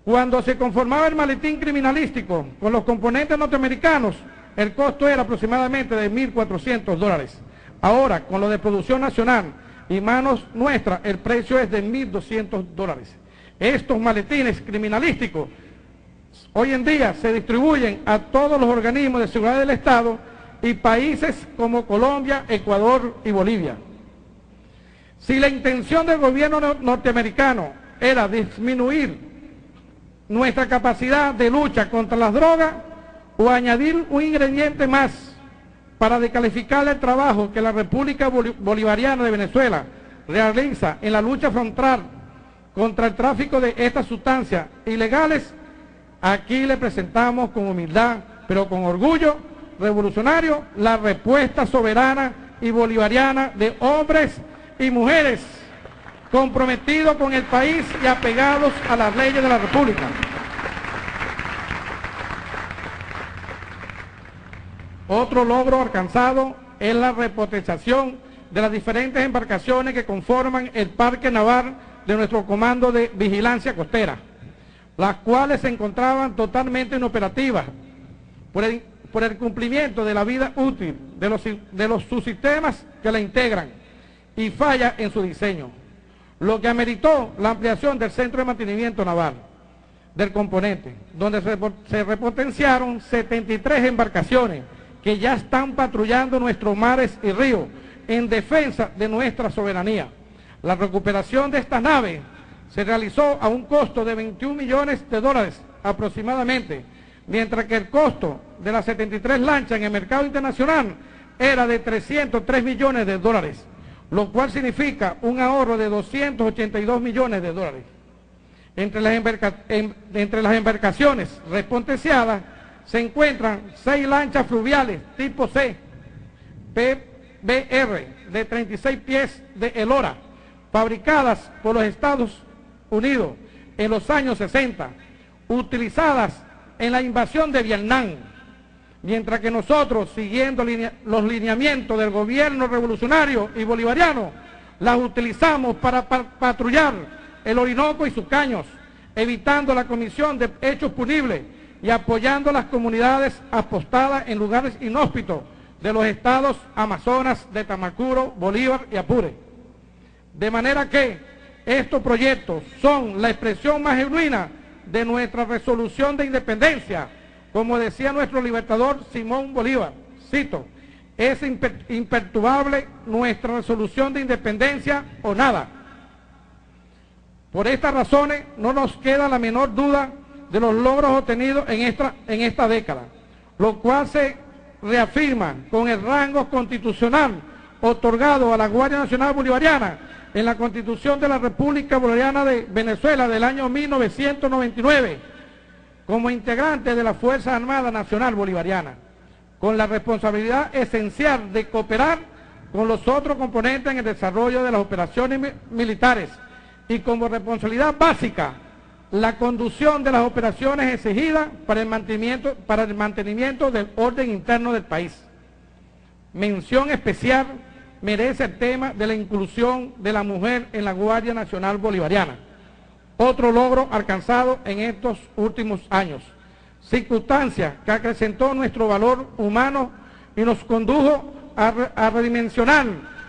Cuando se conformaba el maletín criminalístico con los componentes norteamericanos, el costo era aproximadamente de 1.400 dólares. Ahora, con lo de producción nacional y manos nuestras, el precio es de 1.200 dólares. Estos maletines criminalísticos hoy en día se distribuyen a todos los organismos de seguridad del Estado y países como Colombia, Ecuador y Bolivia. Si la intención del gobierno norteamericano era disminuir nuestra capacidad de lucha contra las drogas o añadir un ingrediente más para descalificar el trabajo que la República Bolivariana de Venezuela realiza en la lucha frontal contra el tráfico de estas sustancias ilegales, aquí le presentamos con humildad, pero con orgullo, revolucionario la respuesta soberana y bolivariana de hombres y mujeres comprometidos con el país y apegados a las leyes de la República. Otro logro alcanzado es la repotenciación de las diferentes embarcaciones que conforman el parque naval de nuestro comando de vigilancia costera, las cuales se encontraban totalmente inoperativas por el por el cumplimiento de la vida útil de los, de los subsistemas que la integran y falla en su diseño, lo que ameritó la ampliación del centro de mantenimiento naval del componente, donde se repotenciaron 73 embarcaciones que ya están patrullando nuestros mares y ríos en defensa de nuestra soberanía. La recuperación de estas naves se realizó a un costo de 21 millones de dólares aproximadamente, mientras que el costo de las 73 lanchas en el mercado internacional era de 303 millones de dólares, lo cual significa un ahorro de 282 millones de dólares. Entre las, embarcaciones respontenciadas se encuentran seis lanchas fluviales tipo C, PBR, de 36 pies de Elora, fabricadas por los Estados Unidos en los años 60, utilizadas en la invasión de Vietnam, mientras que nosotros, siguiendo los lineamientos del gobierno revolucionario y bolivariano, las utilizamos para patrullar el Orinoco y sus caños, evitando la comisión de hechos punibles y apoyando a las comunidades apostadas en lugares inhóspitos de los estados Amazonas, de Tamacuro, Bolívar y Apure. De manera que estos proyectos son la expresión más genuina de nuestra resolución de independencia, como decía nuestro libertador Simón Bolívar, cito, es imperturbable nuestra resolución de independencia o nada. Por estas razones no nos queda la menor duda de los logros obtenidos en esta, en esta década, lo cual se reafirma con el rango constitucional otorgado a la Guardia Nacional Bolivariana en la Constitución de la República Bolivariana de Venezuela del año 1999 como integrante de la Fuerza Armada Nacional Bolivariana, con la responsabilidad esencial de cooperar con los otros componentes en el desarrollo de las operaciones militares y como responsabilidad básica la conducción de las operaciones exigidas para el mantenimiento, para el mantenimiento del orden interno del país. Mención especial merece el tema de la inclusión de la mujer en la Guardia Nacional Bolivariana, otro logro alcanzado en estos últimos años, circunstancia que acrecentó nuestro valor humano y nos condujo a, redimensionar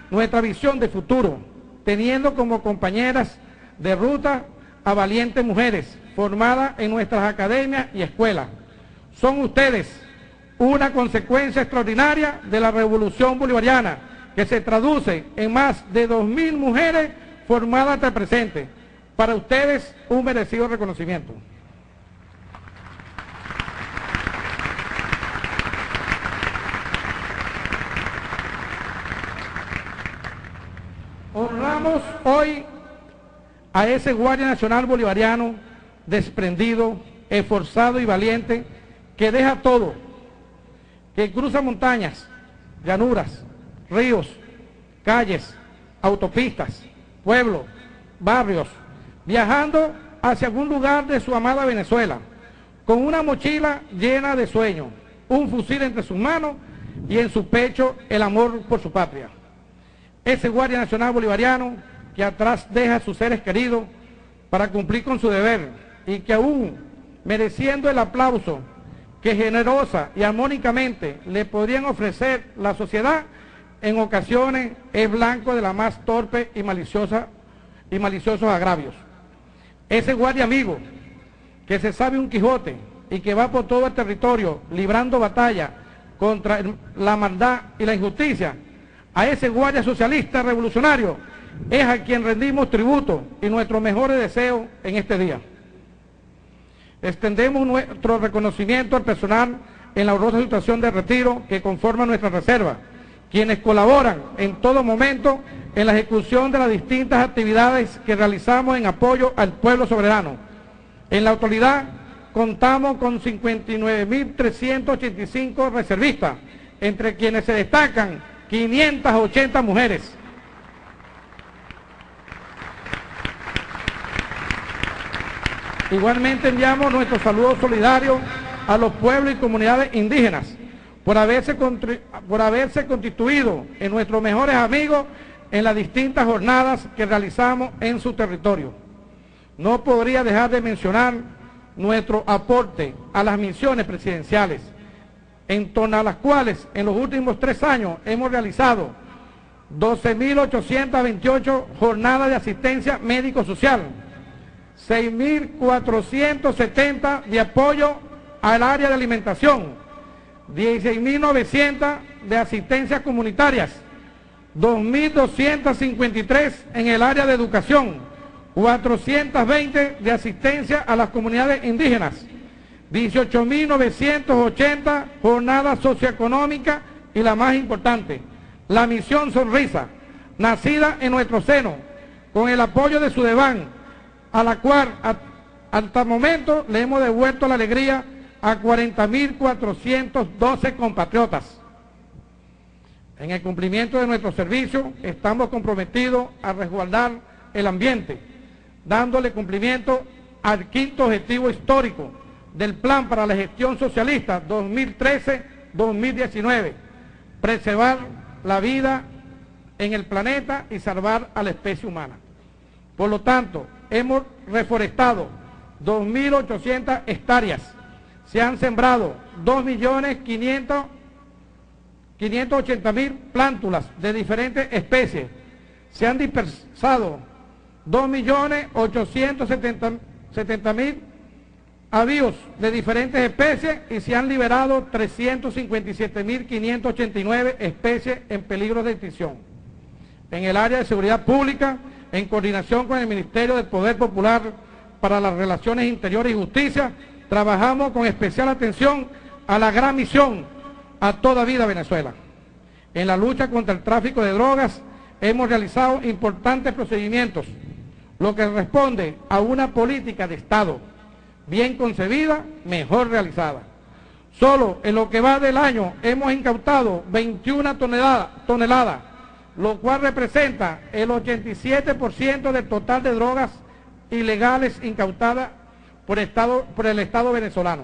nuestra visión de futuro, teniendo como compañeras de ruta a valientes mujeres formadas en nuestras academias y escuelas. Son ustedes una consecuencia extraordinaria de la revolución bolivariana que se traduce en más de 2.000 mujeres formadas hasta el presente. Para ustedes un merecido reconocimiento. Honramos hoy a ese Guardia Nacional Bolivariano desprendido, esforzado y valiente, que deja todo, que cruza montañas, llanuras, ríos, calles, autopistas, pueblos, barrios, viajando hacia algún lugar de su amada Venezuela, con una mochila llena de sueños, un fusil entre sus manos y en su pecho el amor por su patria. Ese Guardia Nacional Bolivariano que atrás deja a sus seres queridos para cumplir con su deber y que aún mereciendo el aplauso que generosa y armónicamente le podrían ofrecer la sociedad, en ocasiones es blanco de la más torpe y maliciosa y maliciosos agravios. Ese guardia amigo que se sabe un Quijote y que va por todo el territorio librando batalla contra la maldad y la injusticia, a ese guardia socialista revolucionario es a quien rendimos tributo y nuestros mejores deseos en este día. Extendemos nuestro reconocimiento al personal en la honrosa situación de retiro que conforma nuestra reserva, quienes colaboran en todo momento en la ejecución de las distintas actividades que realizamos en apoyo al pueblo soberano. En la actualidad contamos con 59.385 reservistas, entre quienes se destacan 580 mujeres. Igualmente enviamos nuestro saludo solidario a los pueblos y comunidades indígenas por haberse, constituido en nuestros mejores amigos en las distintas jornadas que realizamos en su territorio. No podría dejar de mencionar nuestro aporte a las misiones presidenciales, en torno a las cuales en los últimos tres años hemos realizado 12.828 jornadas de asistencia médico-social, 6.470 de apoyo al área de alimentación, 16.900 de asistencias comunitarias, 2.253 en el área de educación, 420 de asistencia a las comunidades indígenas, 18.980 jornadas socioeconómicas y la más importante, la misión Sonrisa, nacida en nuestro seno, con el apoyo de Sudeban, a la cual hasta el momento le hemos devuelto la alegría a 40.412 compatriotas. En el cumplimiento de nuestro servicio estamos comprometidos a resguardar el ambiente, dándole cumplimiento al quinto objetivo histórico del Plan para la Gestión Socialista 2013-2019, preservar la vida en el planeta y salvar a la especie humana. Por lo tanto, hemos reforestado 2.800 hectáreas, se han sembrado 2.580.000 plántulas de diferentes especies, se han dispersado 2.870.000 avíos de diferentes especies y se han liberado 357.589 especies en peligro de extinción. En el área de seguridad pública, en coordinación con el Ministerio del Poder Popular para las Relaciones Interiores y Justicia, trabajamos con especial atención a la gran misión a toda vida Venezuela. En la lucha contra el tráfico de drogas hemos realizado importantes procedimientos, lo que responde a una política de Estado bien concebida, mejor realizada. Solo en lo que va del año hemos incautado 21 toneladas, lo cual representa el 87% del total de drogas ilegales incautadas por, el Estado venezolano.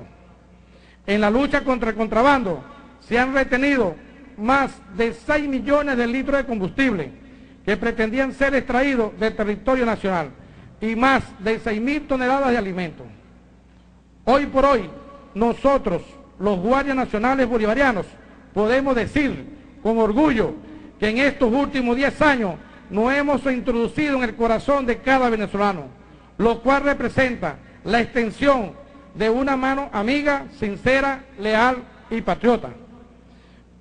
En la lucha contra el contrabando se han retenido más de 6 millones de litros de combustible que pretendían ser extraídos del territorio nacional y más de 6 mil toneladas de alimentos. Hoy por hoy, nosotros, los guardias nacionales bolivarianos, podemos decir con orgullo que en estos últimos 10 años nos hemos introducido en el corazón de cada venezolano, lo cual representa la extensión de una mano amiga, sincera, leal y patriota.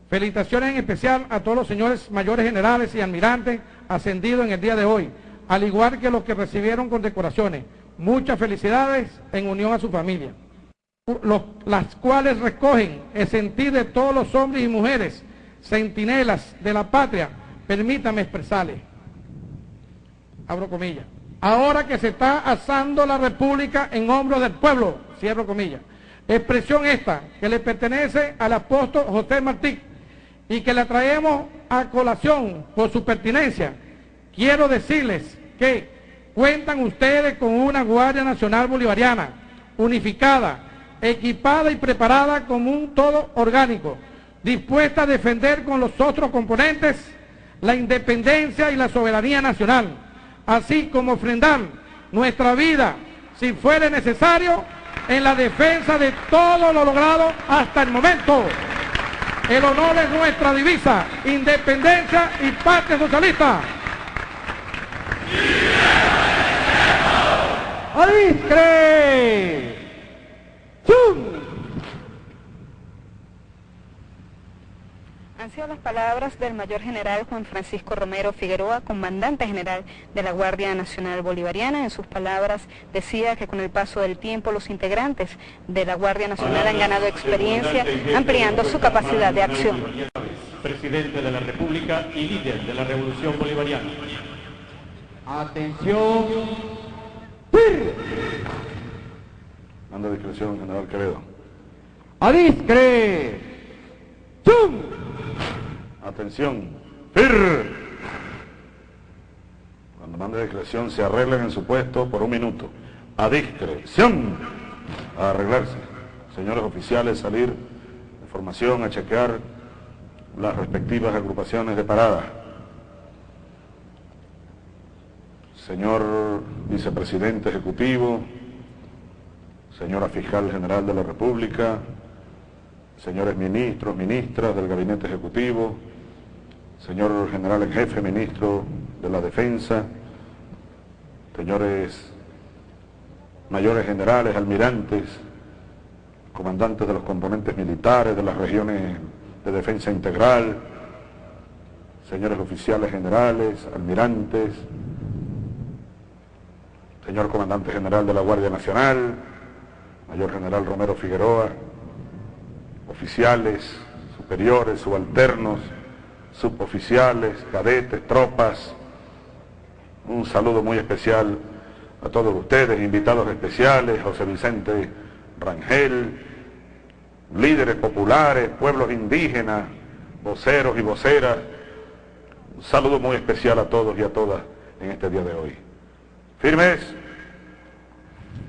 Felicitaciones en especial a todos los señores mayores generales y almirantes ascendidos en el día de hoy, al igual que los que recibieron condecoraciones. Muchas felicidades en unión a su familia. las cuales recogen el sentir de todos los hombres y mujeres, centinelas de la patria, permítame expresarles. Abro comillas. Ahora que se está asando la república en hombros del pueblo, cierro comillas. Expresión esta que le pertenece al apóstol José Martí y que la traemos a colación por su pertinencia. Quiero decirles que Cuentan ustedes con una Guardia Nacional Bolivariana, unificada, equipada y preparada como un todo orgánico, dispuesta a defender con los otros componentes la independencia y la soberanía nacional, así como ofrendar nuestra vida, si fuere necesario, en la defensa de todo lo logrado hasta el momento. El honor es nuestra divisa, independencia y patria socialista. ¡Adiscre! Han sido las palabras del mayor general Juan Francisco Romero Figueroa, comandante general de la Guardia Nacional Bolivariana. En sus palabras decía que con el paso del tiempo los integrantes de la Guardia Nacional han ganado experiencia ampliando su capacidad de acción. Presidente de la República y líder de la Revolución Bolivariana. Atención Manda discreción, general Quevedo. ¡Adiscre! ¡Chum! Atención. ¡Fir! Cuando mande discreción se arreglen en su puesto por un minuto. A discreción. A arreglarse. Señores oficiales, salir de formación a chequear las respectivas agrupaciones de parada. señor vicepresidente ejecutivo, señora fiscal general de la República, señores ministros, ministras del gabinete ejecutivo, señor general en jefe, ministro de la Defensa, señores mayores generales, almirantes, comandantes de los componentes militares de las regiones de defensa integral, señores oficiales generales, almirantes, señor comandante general de la Guardia Nacional, mayor general Romero Figueroa, oficiales, superiores, subalternos, suboficiales, cadetes, tropas, un saludo muy especial a todos ustedes, invitados especiales, José Vicente Rangel, líderes populares, pueblos indígenas, voceros y voceras. Un saludo muy especial a todos y a todas en este día de hoy. Firmes,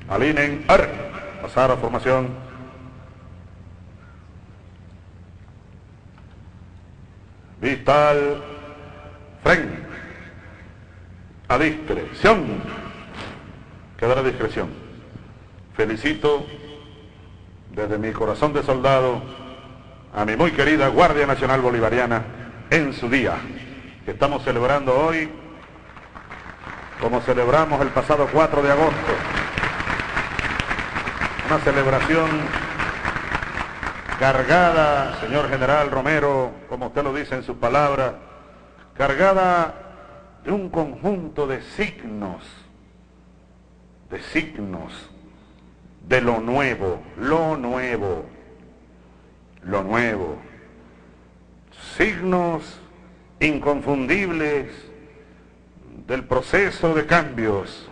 alineen, ar, pasar a formación. Vital, fren, a discreción. Queda a discreción. Felicito desde mi corazón de soldado a mi muy querida Guardia Nacional Bolivariana en su día, que estamos celebrando hoy como celebramos el pasado 4 de agosto. Una celebración cargada, señor general Romero, como usted lo dice en sus palabras, cargada de un conjunto de signos, de signos de lo nuevo, lo nuevo, lo nuevo. Signos inconfundibles del proceso de cambios,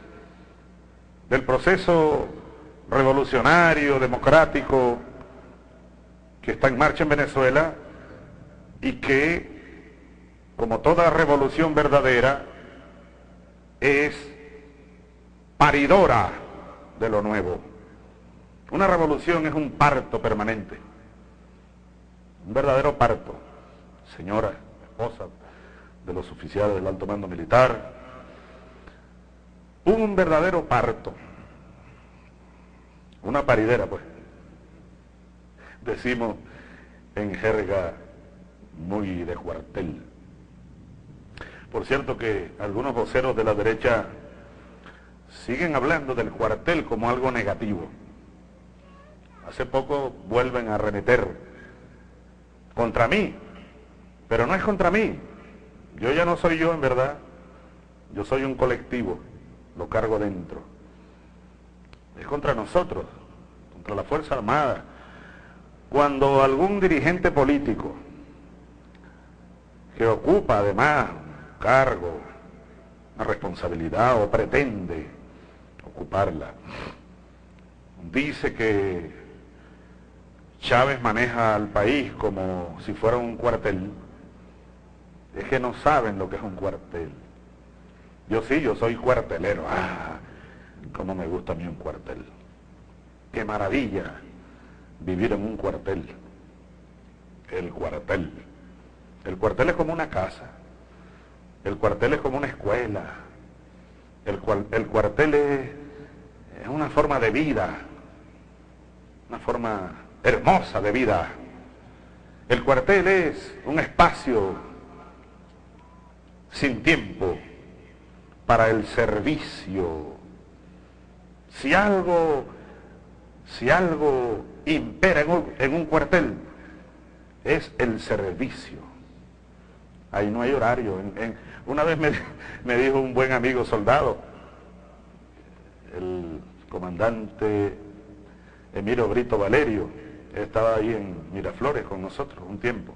del proceso revolucionario, democrático, que está en marcha en Venezuela y que, como toda revolución verdadera, es paridora de lo nuevo. Una revolución es un parto permanente, un verdadero parto. Señora, esposa de los oficiales del alto mando militar, un verdadero parto, una paridera pues, decimos en jerga muy de cuartel. Por cierto que algunos voceros de la derecha siguen hablando del cuartel como algo negativo. Hace poco vuelven a remeter contra mí, pero no es contra mí. Yo ya no soy yo en verdad, yo soy un colectivo lo cargo dentro. Es contra nosotros, contra la Fuerza Armada. Cuando algún dirigente político que ocupa además un cargo, una responsabilidad o pretende ocuparla, dice que Chávez maneja al país como si fuera un cuartel, es que no saben lo que es un cuartel. Yo sí, yo soy cuartelero. Ah, cómo me gusta a mí un cuartel. Qué maravilla vivir en un cuartel. El cuartel. El cuartel es como una casa. El cuartel es como una escuela. El, el cuartel es, es una forma de vida. Una forma hermosa de vida. El cuartel es un espacio sin tiempo para el servicio. Si algo, si algo impera en un, cuartel, es el servicio. Ahí no hay horario. una vez me, (laughs) me dijo un buen amigo soldado, el comandante Emiro Brito Valerio, estaba ahí en Miraflores con nosotros un tiempo.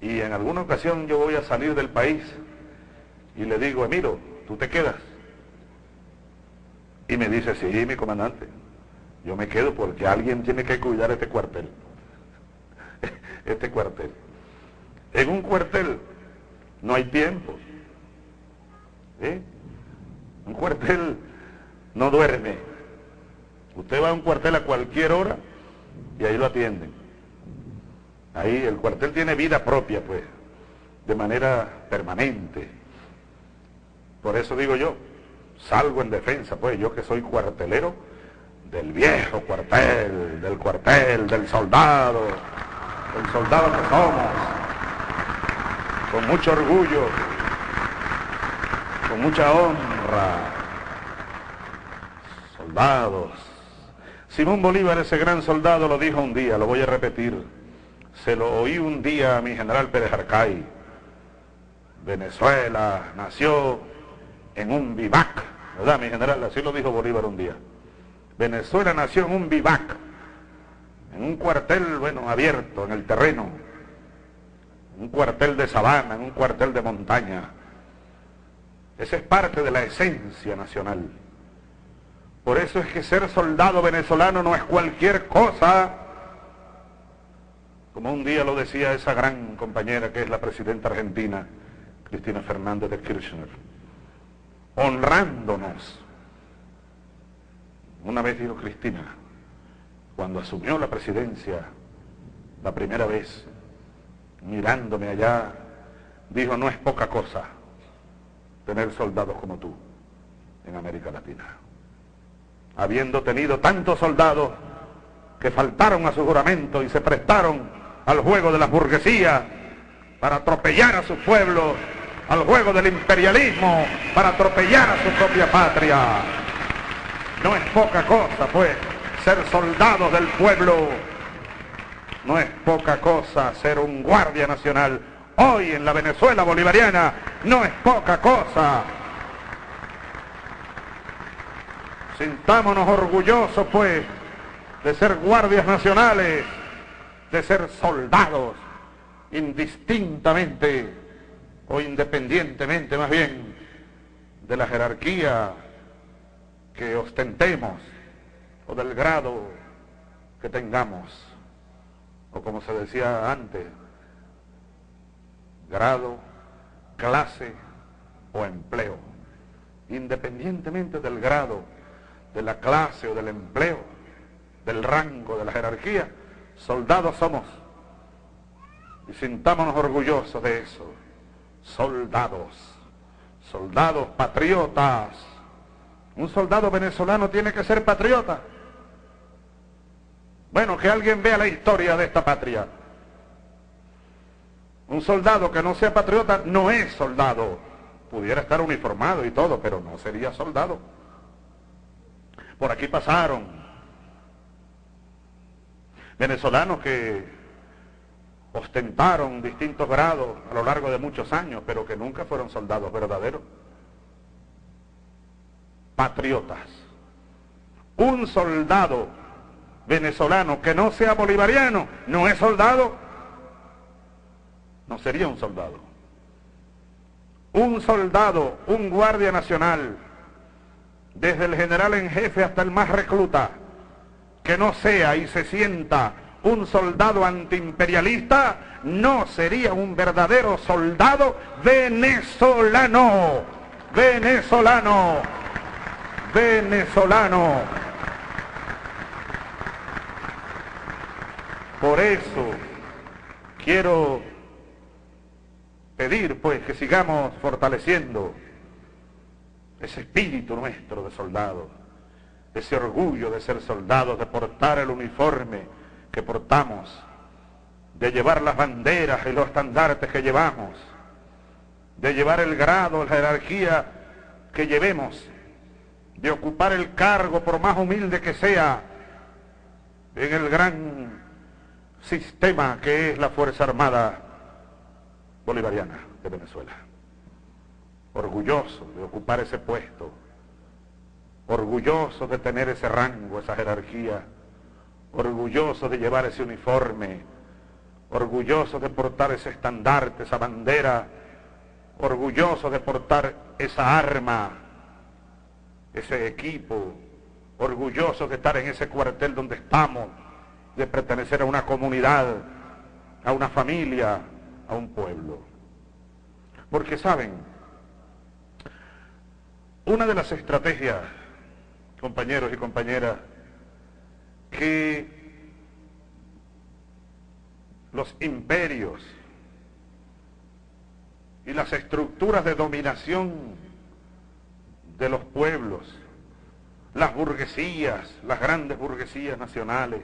Y en alguna ocasión yo voy a salir del país y le digo, Emiro, ¿tú te quedas? Y me dice, sí, mi comandante, yo me quedo porque alguien tiene que cuidar este cuartel. Este cuartel. En un cuartel no hay tiempo. ¿eh? Un cuartel no duerme. Usted va a un cuartel a cualquier hora y ahí lo atienden. Ahí el cuartel tiene vida propia, pues, de manera permanente. Por eso digo yo, salgo en defensa, pues yo que soy cuartelero del viejo cuartel, del cuartel, del soldado, del soldado que somos. con mucho orgullo, con mucha honra. Soldados. Simón Bolívar, ese gran soldado, lo dijo un día, lo voy a repetir. Se lo oí un día a mi general Pérez Arcay. Venezuela nació en un vivac, ¿verdad, mi general? Así lo dijo Bolívar un día. Venezuela nació en un vivac, en un cuartel, bueno, abierto, en el terreno, un cuartel de sabana, en un cuartel de montaña. Esa es parte de la esencia nacional. Por eso es que ser soldado venezolano no es cualquier cosa, como un día lo decía esa gran compañera que es la presidenta argentina, Cristina Fernández de Kirchner, honrándonos. Una vez dijo Cristina, cuando asumió la presidencia, la primera vez, mirándome allá, dijo, no es poca cosa tener soldados como tú en América Latina. Habiendo tenido tantos soldados que faltaron a su juramento y se prestaron al juego de la burguesía para atropellar a su pueblo, al juego del imperialismo, para atropellar a su propia patria. No es poca cosa, pues, ser soldados del pueblo. No es poca cosa ser un guardia nacional. Hoy en la Venezuela bolivariana no es poca cosa. Sintámonos orgullosos, pues, de ser guardias nacionales, de ser soldados, indistintamente o independientemente más bien de la jerarquía que ostentemos o del grado que tengamos, o como se decía antes, grado, clase o empleo, independientemente del grado, de la clase o del empleo, del rango, de la jerarquía, soldados somos. Y sintámonos orgullosos de eso. Soldados, soldados patriotas. Un soldado venezolano tiene que ser patriota. Bueno, que alguien vea la historia de esta patria. Un soldado que no sea patriota no es soldado. Pudiera estar uniformado y todo, pero no sería soldado. Por aquí pasaron venezolanos que ostentaron distintos grados a lo largo de muchos años, pero que nunca fueron soldados verdaderos. Patriotas. Un soldado venezolano que no sea bolivariano no es soldado, no sería un soldado. Un soldado, un guardia nacional, desde el general en jefe hasta el más recluta, que no sea y se sienta un soldado antiimperialista, no sería un verdadero soldado venezolano, venezolano, venezolano. Por eso quiero pedir pues que sigamos fortaleciendo ese espíritu nuestro de soldado, ese orgullo de ser soldados, de portar el uniforme que portamos, de llevar las banderas y los estandartes que llevamos, de llevar el grado, la jerarquía que llevemos, de ocupar el cargo, por más humilde que sea, en el gran sistema que es la Fuerza Armada Bolivariana de Venezuela. Orgulloso de ocupar ese puesto, orgulloso de tener ese rango, esa jerarquía, orgulloso de llevar ese uniforme, orgulloso de portar ese estandarte, esa bandera, orgulloso de portar esa arma, ese equipo, orgulloso de estar en ese cuartel donde estamos, de pertenecer a una comunidad, a una familia, a un pueblo. Porque saben, una de las estrategias, compañeros y compañeras, que los imperios y las estructuras de dominación de los pueblos, las burguesías, las grandes burguesías nacionales,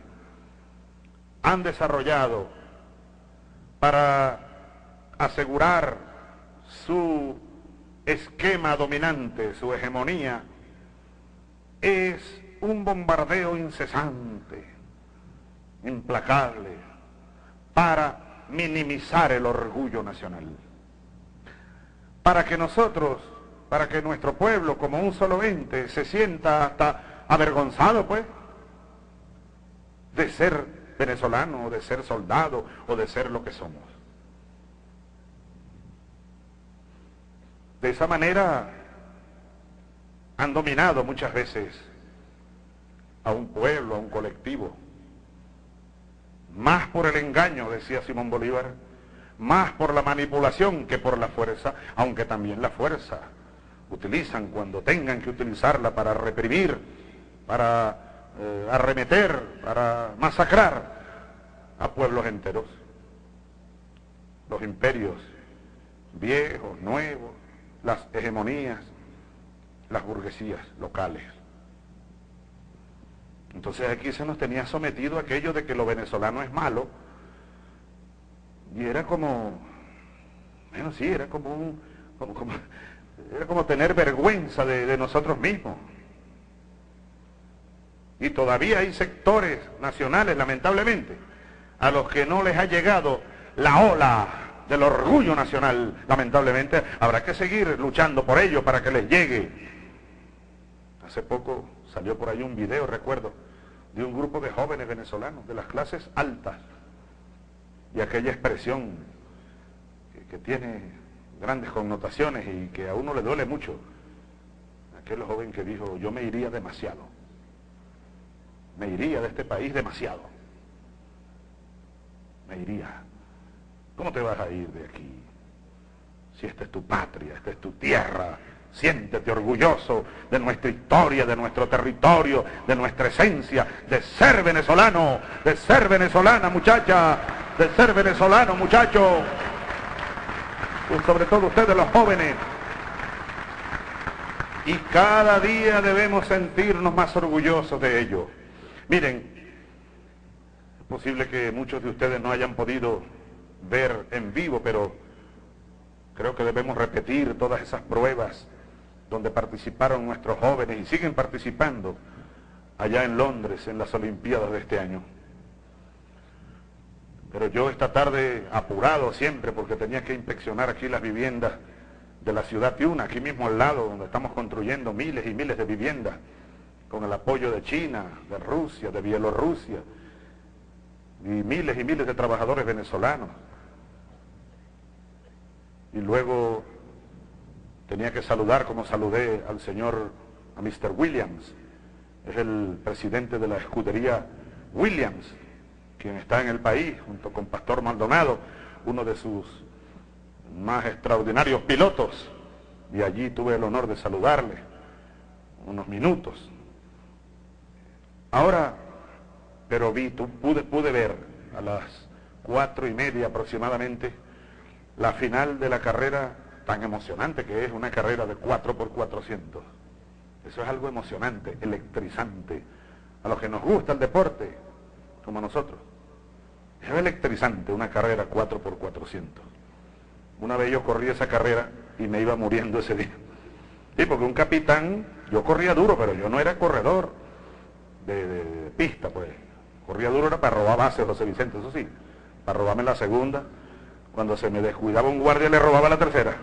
han desarrollado para asegurar su esquema dominante, su hegemonía, es un bombardeo incesante, implacable, para minimizar el orgullo nacional. Para que nosotros, para que nuestro pueblo como un solo ente se sienta hasta avergonzado, pues, de ser venezolano, o de ser soldado, o de ser lo que somos. De esa manera han dominado muchas veces a un pueblo, a un colectivo. Más por el engaño, decía Simón Bolívar, más por la manipulación que por la fuerza, aunque también la fuerza utilizan cuando tengan que utilizarla para reprimir, para eh, arremeter, para masacrar a pueblos enteros. Los imperios viejos, nuevos, las hegemonías, las burguesías locales. Entonces aquí se nos tenía sometido aquello de que lo venezolano es malo, y era como, bueno, sí, era como un, como, era como tener vergüenza de nosotros mismos. Y todavía hay sectores nacionales, lamentablemente, a los que no les ha llegado la ola del orgullo nacional, lamentablemente, habrá que seguir luchando por ello para que les llegue. Hace poco salió por ahí un video, recuerdo, de un grupo de jóvenes venezolanos de las clases altas y aquella expresión que, tiene grandes connotaciones y que a uno le duele mucho. Aquel joven que dijo, yo me iría demasiado, me iría de este país demasiado, me iría. ¿Cómo te vas a ir de aquí? Si esta es tu patria, esta es tu tierra, Siéntete orgulloso de nuestra historia, de nuestro territorio, de nuestra esencia, de ser venezolano, de ser venezolana muchacha, de ser venezolano muchacho. Sobre todo ustedes los jóvenes. Y cada día debemos sentirnos más orgullosos de ello. Miren, es posible que muchos de ustedes no hayan podido ver en vivo, pero creo que debemos repetir todas esas pruebas donde participaron nuestros jóvenes y siguen participando allá en Londres en las Olimpiadas de este año. Pero yo esta tarde, apurado siempre, porque tenía que inspeccionar aquí las viviendas de la ciudad Tiuna, aquí mismo al lado, donde estamos construyendo miles y miles de viviendas, con el apoyo de China, de Rusia, de Bielorrusia, y miles y miles de trabajadores venezolanos. Y luego tenía que saludar como saludé al señor, a Mr. Williams, es el presidente de la escudería Williams, quien está en el país, junto con Pastor Maldonado, uno de sus más extraordinarios pilotos, y allí tuve el honor de saludarle unos minutos. Ahora, pero vi, pude, pude ver a las cuatro y media aproximadamente la final de la carrera tan emocionante que es una carrera de 4 por 400 Eso es algo emocionante, electrizante. A los que nos gusta el deporte, como nosotros. Es electrizante una carrera 4 por 400 Una vez yo corrí esa carrera y me iba muriendo ese día. Sí, porque un capitán, yo corría duro, pero yo no era corredor de, pista, pues. Corría duro era para robar bases, José Vicente, eso sí. Para robarme la segunda. Cuando se me descuidaba un guardia le robaba la tercera.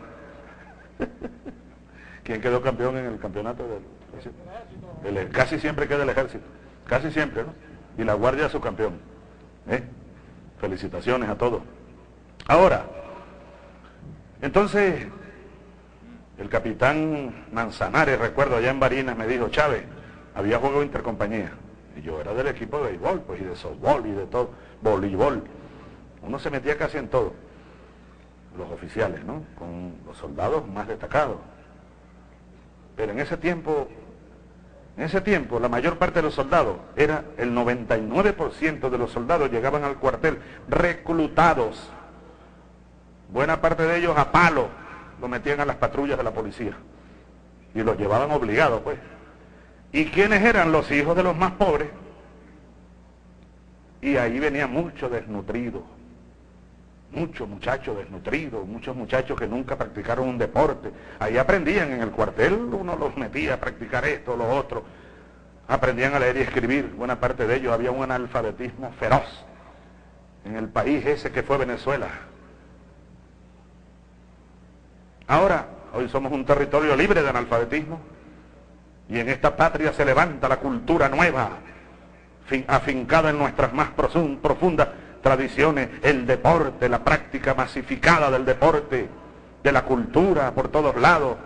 (laughs) ¿Quién quedó campeón en el campeonato del Casi siempre queda el ejército, casi siempre, ¿no? Y la guardia su campeón. ¿eh? Felicitaciones a todos. Ahora, entonces, el capitán Manzanares, recuerdo, allá en Barinas, me dijo, Chávez, había juego de intercompañía. Y yo era del equipo de béisbol, pues, y de softball, y de todo, voleibol. Uno se metía casi en todo los oficiales, ¿no? Con los soldados más destacados. Pero en ese tiempo, en ese tiempo, la mayor parte de los soldados, era el 99% de los soldados llegaban al cuartel reclutados. Buena parte de ellos a palo lo metían a las patrullas de la policía. Y los llevaban obligados, pues. ¿Y quiénes eran los hijos de los más pobres? Y ahí venía mucho desnutrido, muchos muchachos desnutridos, muchos muchachos que nunca practicaron un deporte. Ahí aprendían en el cuartel, uno los metía a practicar esto, lo otro. Aprendían a leer y escribir. Buena parte de ellos había un analfabetismo feroz en el país ese que fue Venezuela. Ahora, hoy somos un territorio libre de analfabetismo y en esta patria se levanta la cultura nueva, afincada en nuestras más profundas tradiciones, el deporte, la práctica masificada del deporte, de la cultura por todos lados.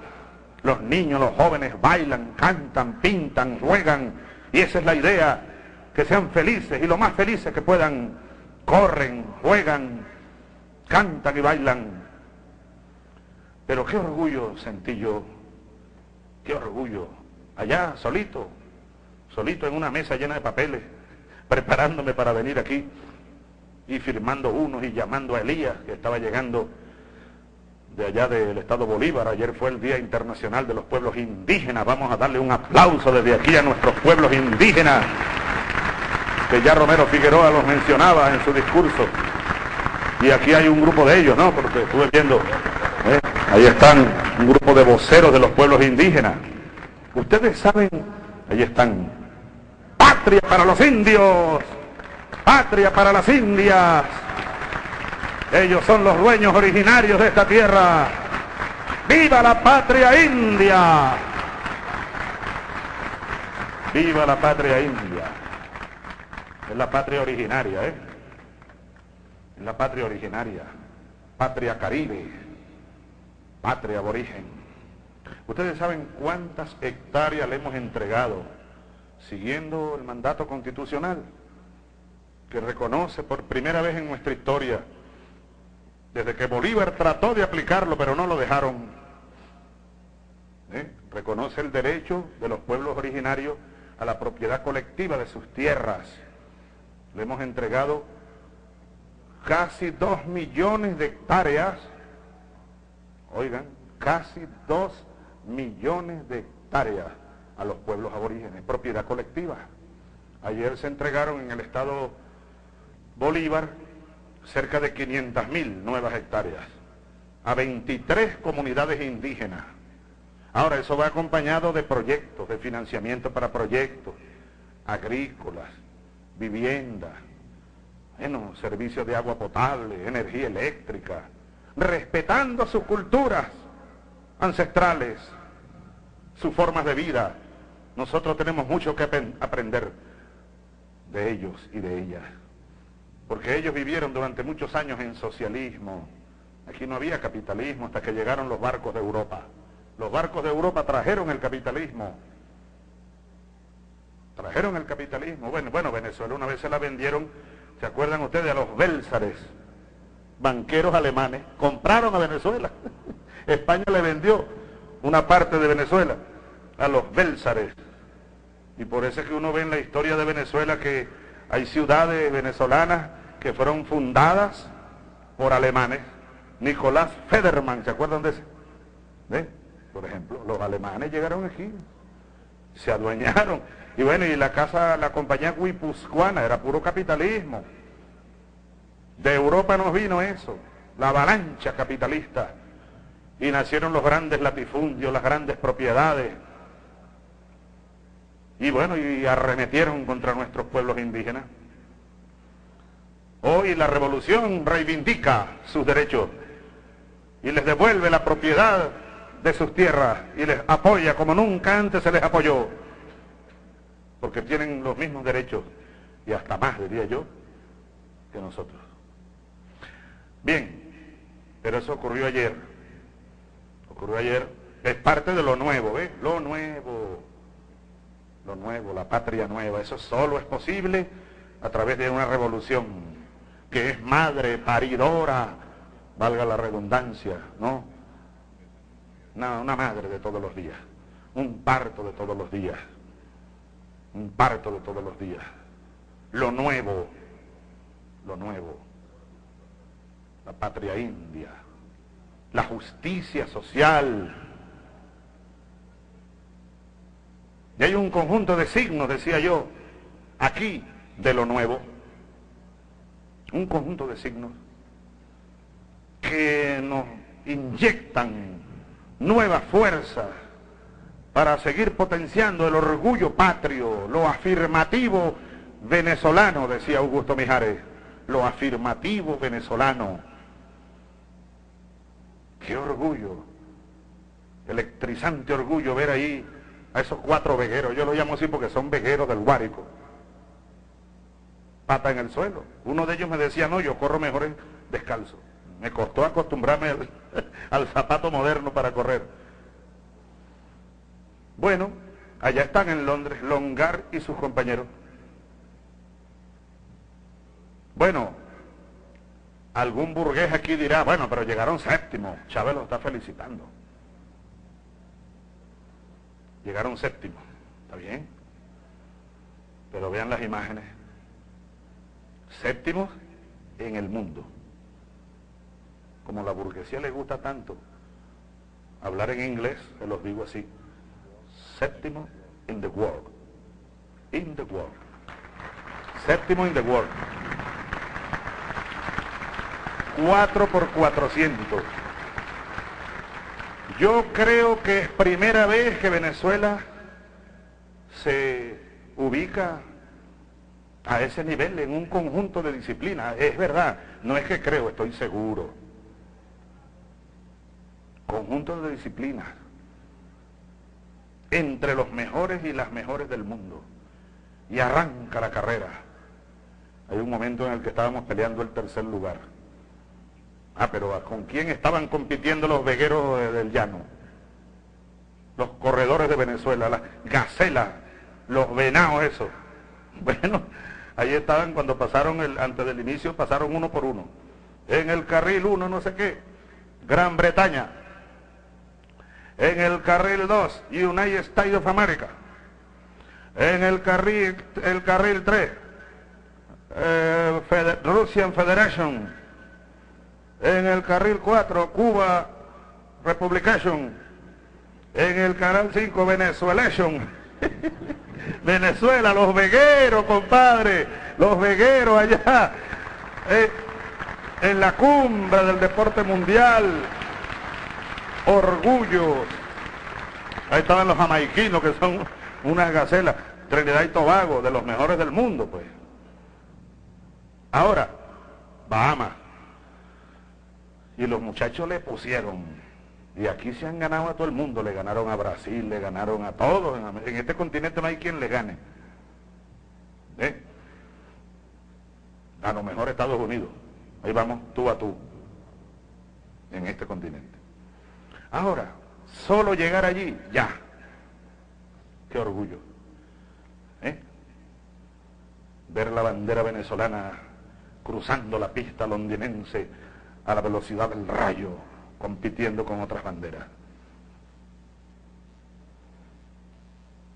Los niños, los jóvenes bailan, cantan, pintan, juegan, y esa es la idea, que sean felices y lo más felices que puedan, corren, juegan, cantan y bailan. Pero qué orgullo sentí yo, qué orgullo, allá solito, solito en una mesa llena de papeles, preparándome para venir aquí y firmando unos y llamando a Elías, que estaba llegando de allá del estado Bolívar. Ayer fue el Día Internacional de los Pueblos Indígenas. Vamos a darle un aplauso desde aquí a nuestros pueblos indígenas, que ya Romero Figueroa los mencionaba en su discurso. Y aquí hay un grupo de ellos, ¿no? Porque estuve viendo, ¿eh? ahí están un grupo de voceros de los pueblos indígenas. Ustedes saben, ahí están, patria para los indios patria para las Indias. Ellos son los dueños originarios de esta tierra. ¡Viva la patria india! ¡Viva la patria india! Es la patria originaria, ¿eh? Es la patria originaria. Patria caribe. Patria aborigen. Ustedes saben cuántas hectáreas le hemos entregado siguiendo el mandato constitucional que reconoce por primera vez en nuestra historia, desde que Bolívar trató de aplicarlo, pero no lo dejaron, ¿eh? reconoce el derecho de los pueblos originarios a la propiedad colectiva de sus tierras. Le hemos entregado casi dos millones de hectáreas, oigan, casi dos millones de hectáreas a los pueblos aborígenes, propiedad colectiva. Ayer se entregaron en el estado Bolívar cerca de 500.000 nuevas hectáreas a 23 comunidades indígenas. Ahora, eso va acompañado de proyectos, de financiamiento para proyectos agrícolas, viviendas, bueno, servicios de agua potable, energía eléctrica, respetando sus culturas ancestrales, sus formas de vida. Nosotros tenemos mucho que aprender de ellos y de ellas porque ellos vivieron durante muchos años en socialismo. Aquí no había capitalismo hasta que llegaron los barcos de Europa. Los barcos de Europa trajeron el capitalismo. Trajeron el capitalismo. Bueno, bueno, Venezuela una vez se la vendieron, ¿se acuerdan ustedes? A los Bélsares, banqueros alemanes, compraron a Venezuela. (laughs) España le vendió una parte de Venezuela a los Bélsares. Y por eso es que uno ve en la historia de Venezuela que hay ciudades venezolanas que fueron fundadas por alemanes. Nicolás Federman, ¿se acuerdan de ese? Por ejemplo, los alemanes llegaron aquí, se adueñaron. Y bueno, y la casa, la compañía guipuzcoana era puro capitalismo. De Europa nos vino eso, la avalancha capitalista. Y nacieron los grandes latifundios, las grandes propiedades. Y bueno, y arremetieron contra nuestros pueblos indígenas. Hoy la revolución reivindica sus derechos y les devuelve la propiedad de sus tierras y les apoya como nunca antes se les apoyó, porque tienen los mismos derechos y hasta más, diría yo, que nosotros. Bien, pero eso ocurrió ayer. Ocurrió ayer, es parte de lo nuevo, ¿ves? Lo nuevo, lo nuevo, la patria nueva. Eso solo es posible a través de una revolución que es madre paridora, valga la redundancia, ¿no? Una, una madre de todos los días, un parto de todos los días, un parto de todos los días. Lo nuevo, lo nuevo, la patria india, la justicia social. Y hay un conjunto de signos, decía yo, aquí de lo nuevo un conjunto de signos. que nos inyectan nueva fuerza para seguir potenciando el orgullo patrio, lo afirmativo venezolano, decía Augusto Mijares, lo afirmativo venezolano. Qué orgullo, electrizante orgullo ver ahí a esos cuatro vegueros, yo lo llamo así porque son vegueros del Guárico, pata en el suelo. Uno de ellos me decía, no, yo corro mejor descalzo. Me costó acostumbrarme (laughs) al, zapato moderno para correr. Bueno, allá están en Londres Longar y sus compañeros. Bueno, algún burgués aquí dirá, bueno, pero llegaron séptimo, Chávez lo está felicitando. Llegaron séptimo, ¿está bien? Pero vean las imágenes. Séptimos en el mundo. Como la burguesía le gusta tanto hablar en inglés, se los digo así. Séptimo in the world. In the world. Séptimo in the world. 4 por 400. Yo creo que es primera vez que Venezuela se ubica a ese nivel en un conjunto de disciplinas. Es verdad, no es que creo, estoy seguro. Conjunto de disciplinas. Entre los mejores y las mejores del mundo. Y arranca la carrera. Hay un momento en el que estábamos peleando el tercer lugar Ah, pero ¿con quién estaban compitiendo los vegueros del llano? Los corredores de Venezuela, las gacelas, los venados, eso. (laughs) Bueno, ahí estaban cuando pasaron, el, antes del inicio, pasaron uno por uno. En el carril uno, no sé qué, Gran Bretaña. En el carril 2, United States of America. En el carril, el carril 3, eh, Russian Federation en el carril 4, Cuba Republication. En el canal 5, Venezuelation. (laughs) Venezuela, los vegueros, compadre. Los vegueros allá. Eh, en la cumbre del deporte mundial. Orgullo. Ahí estaban los jamaiquinos, que son unas gacelas. Trinidad y Tobago, de los mejores del mundo, pues. Ahora, Bahamas. Y los muchachos le pusieron. Y aquí se han ganado a todo el mundo. Le ganaron a Brasil, le ganaron a todos. En, este continente no hay quien le gane. ¿Eh? A lo mejor Estados Unidos. Ahí vamos, tú a tú. En este continente. Ahora, solo llegar allí, ya. Qué orgullo. ¿Eh? Ver la bandera venezolana cruzando la pista londinense a la velocidad del rayo, compitiendo con otras banderas.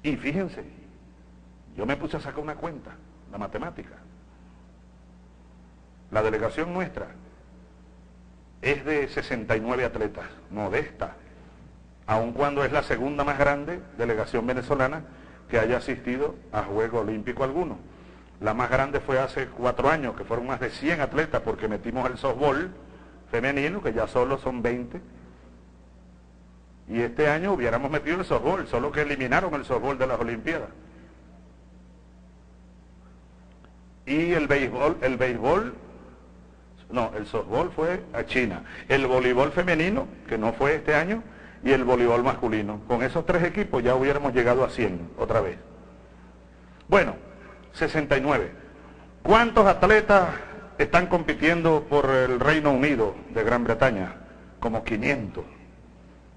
Y fíjense, yo me puse a sacar una cuenta, la matemática. La delegación nuestra es de 69 atletas, modesta, aun cuando es la segunda más grande delegación venezolana que haya asistido a Juego Olímpico alguno. La más grande fue hace cuatro años, que fueron más de 100 atletas, porque metimos el softball, femenino, que ya solo son 20. Y este año hubiéramos metido el softball, solo que eliminaron el softball de las Olimpiadas. Y el béisbol, el béisbol, no, el softball fue a China. El voleibol femenino, que no fue este año, y el voleibol masculino. Con esos tres equipos ya hubiéramos llegado a 100 otra vez. Bueno, 69. ¿Cuántos atletas están compitiendo por el Reino Unido de Gran Bretaña, como 500.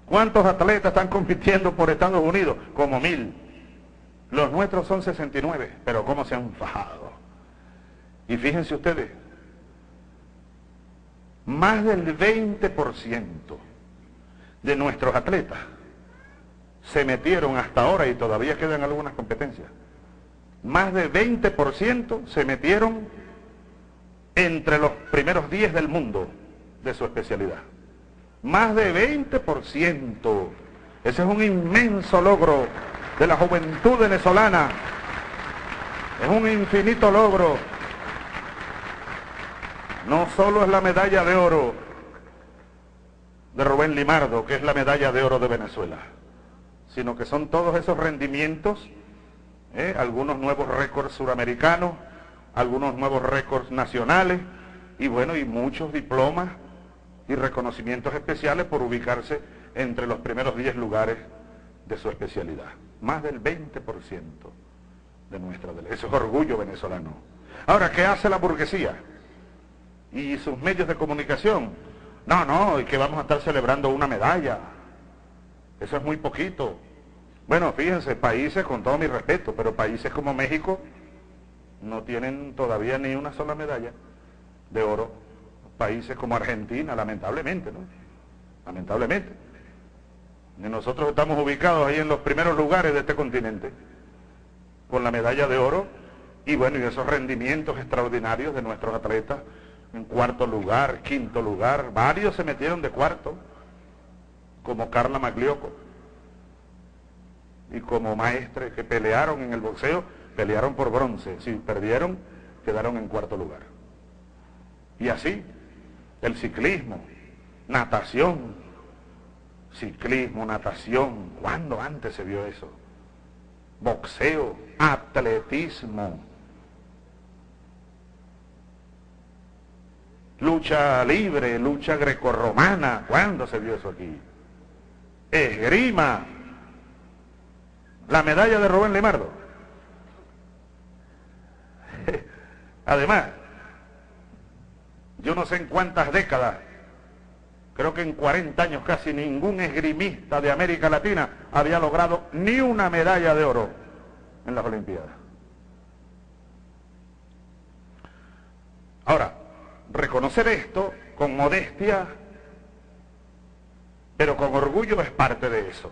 ¿Cuántos atletas están compitiendo por Estados Unidos? Como mil. Los nuestros son 69, pero ¿cómo se han fajado? Y fíjense ustedes, más del 20% de nuestros atletas se metieron hasta ahora y todavía quedan algunas competencias. Más del 20% se metieron entre los primeros 10 del mundo de su especialidad. Más de 20%. Ese es un inmenso logro de la juventud venezolana. Es un infinito logro. No solo es la medalla de oro, de Rubén Limardo, que es la medalla de oro de Venezuela, sino que son todos esos rendimientos, ¿eh? algunos nuevos récords suramericanos, algunos nuevos récords nacionales, y bueno, y muchos diplomas y reconocimientos especiales por ubicarse entre los primeros 10 lugares de su especialidad. Más del 20% de nuestra. Eso es orgullo venezolano. Ahora, ¿qué hace la burguesía? Y sus medios de comunicación. No, no, y que vamos a estar celebrando una medalla. Eso es muy poquito. Bueno, fíjense, países, con todo mi respeto, pero países como México no tienen todavía ni una sola medalla de oro. Países como Argentina, lamentablemente, ¿no? Lamentablemente. Nosotros estamos ubicados ahí en los primeros lugares de este continente, con la medalla de oro, y bueno, y esos rendimientos extraordinarios de nuestros atletas, en cuarto lugar, quinto lugar, varios se metieron de cuarto, como Carla Maglioco, y como maestre que pelearon en el boxeo, pelearon por bronce, si perdieron, quedaron en cuarto lugar. Y así, el ciclismo, natación, ciclismo, natación, ¿cuándo antes se vio eso? Boxeo, atletismo, lucha libre, lucha grecorromana, ¿cuándo se vio eso aquí? Esgrima, la medalla de Rubén Limardo. Además, yo no sé en cuántas décadas, creo que en 40 años casi ningún esgrimista de América Latina había logrado ni una medalla de oro en las Olimpiadas. Ahora, reconocer esto con modestia, pero con orgullo es parte de eso,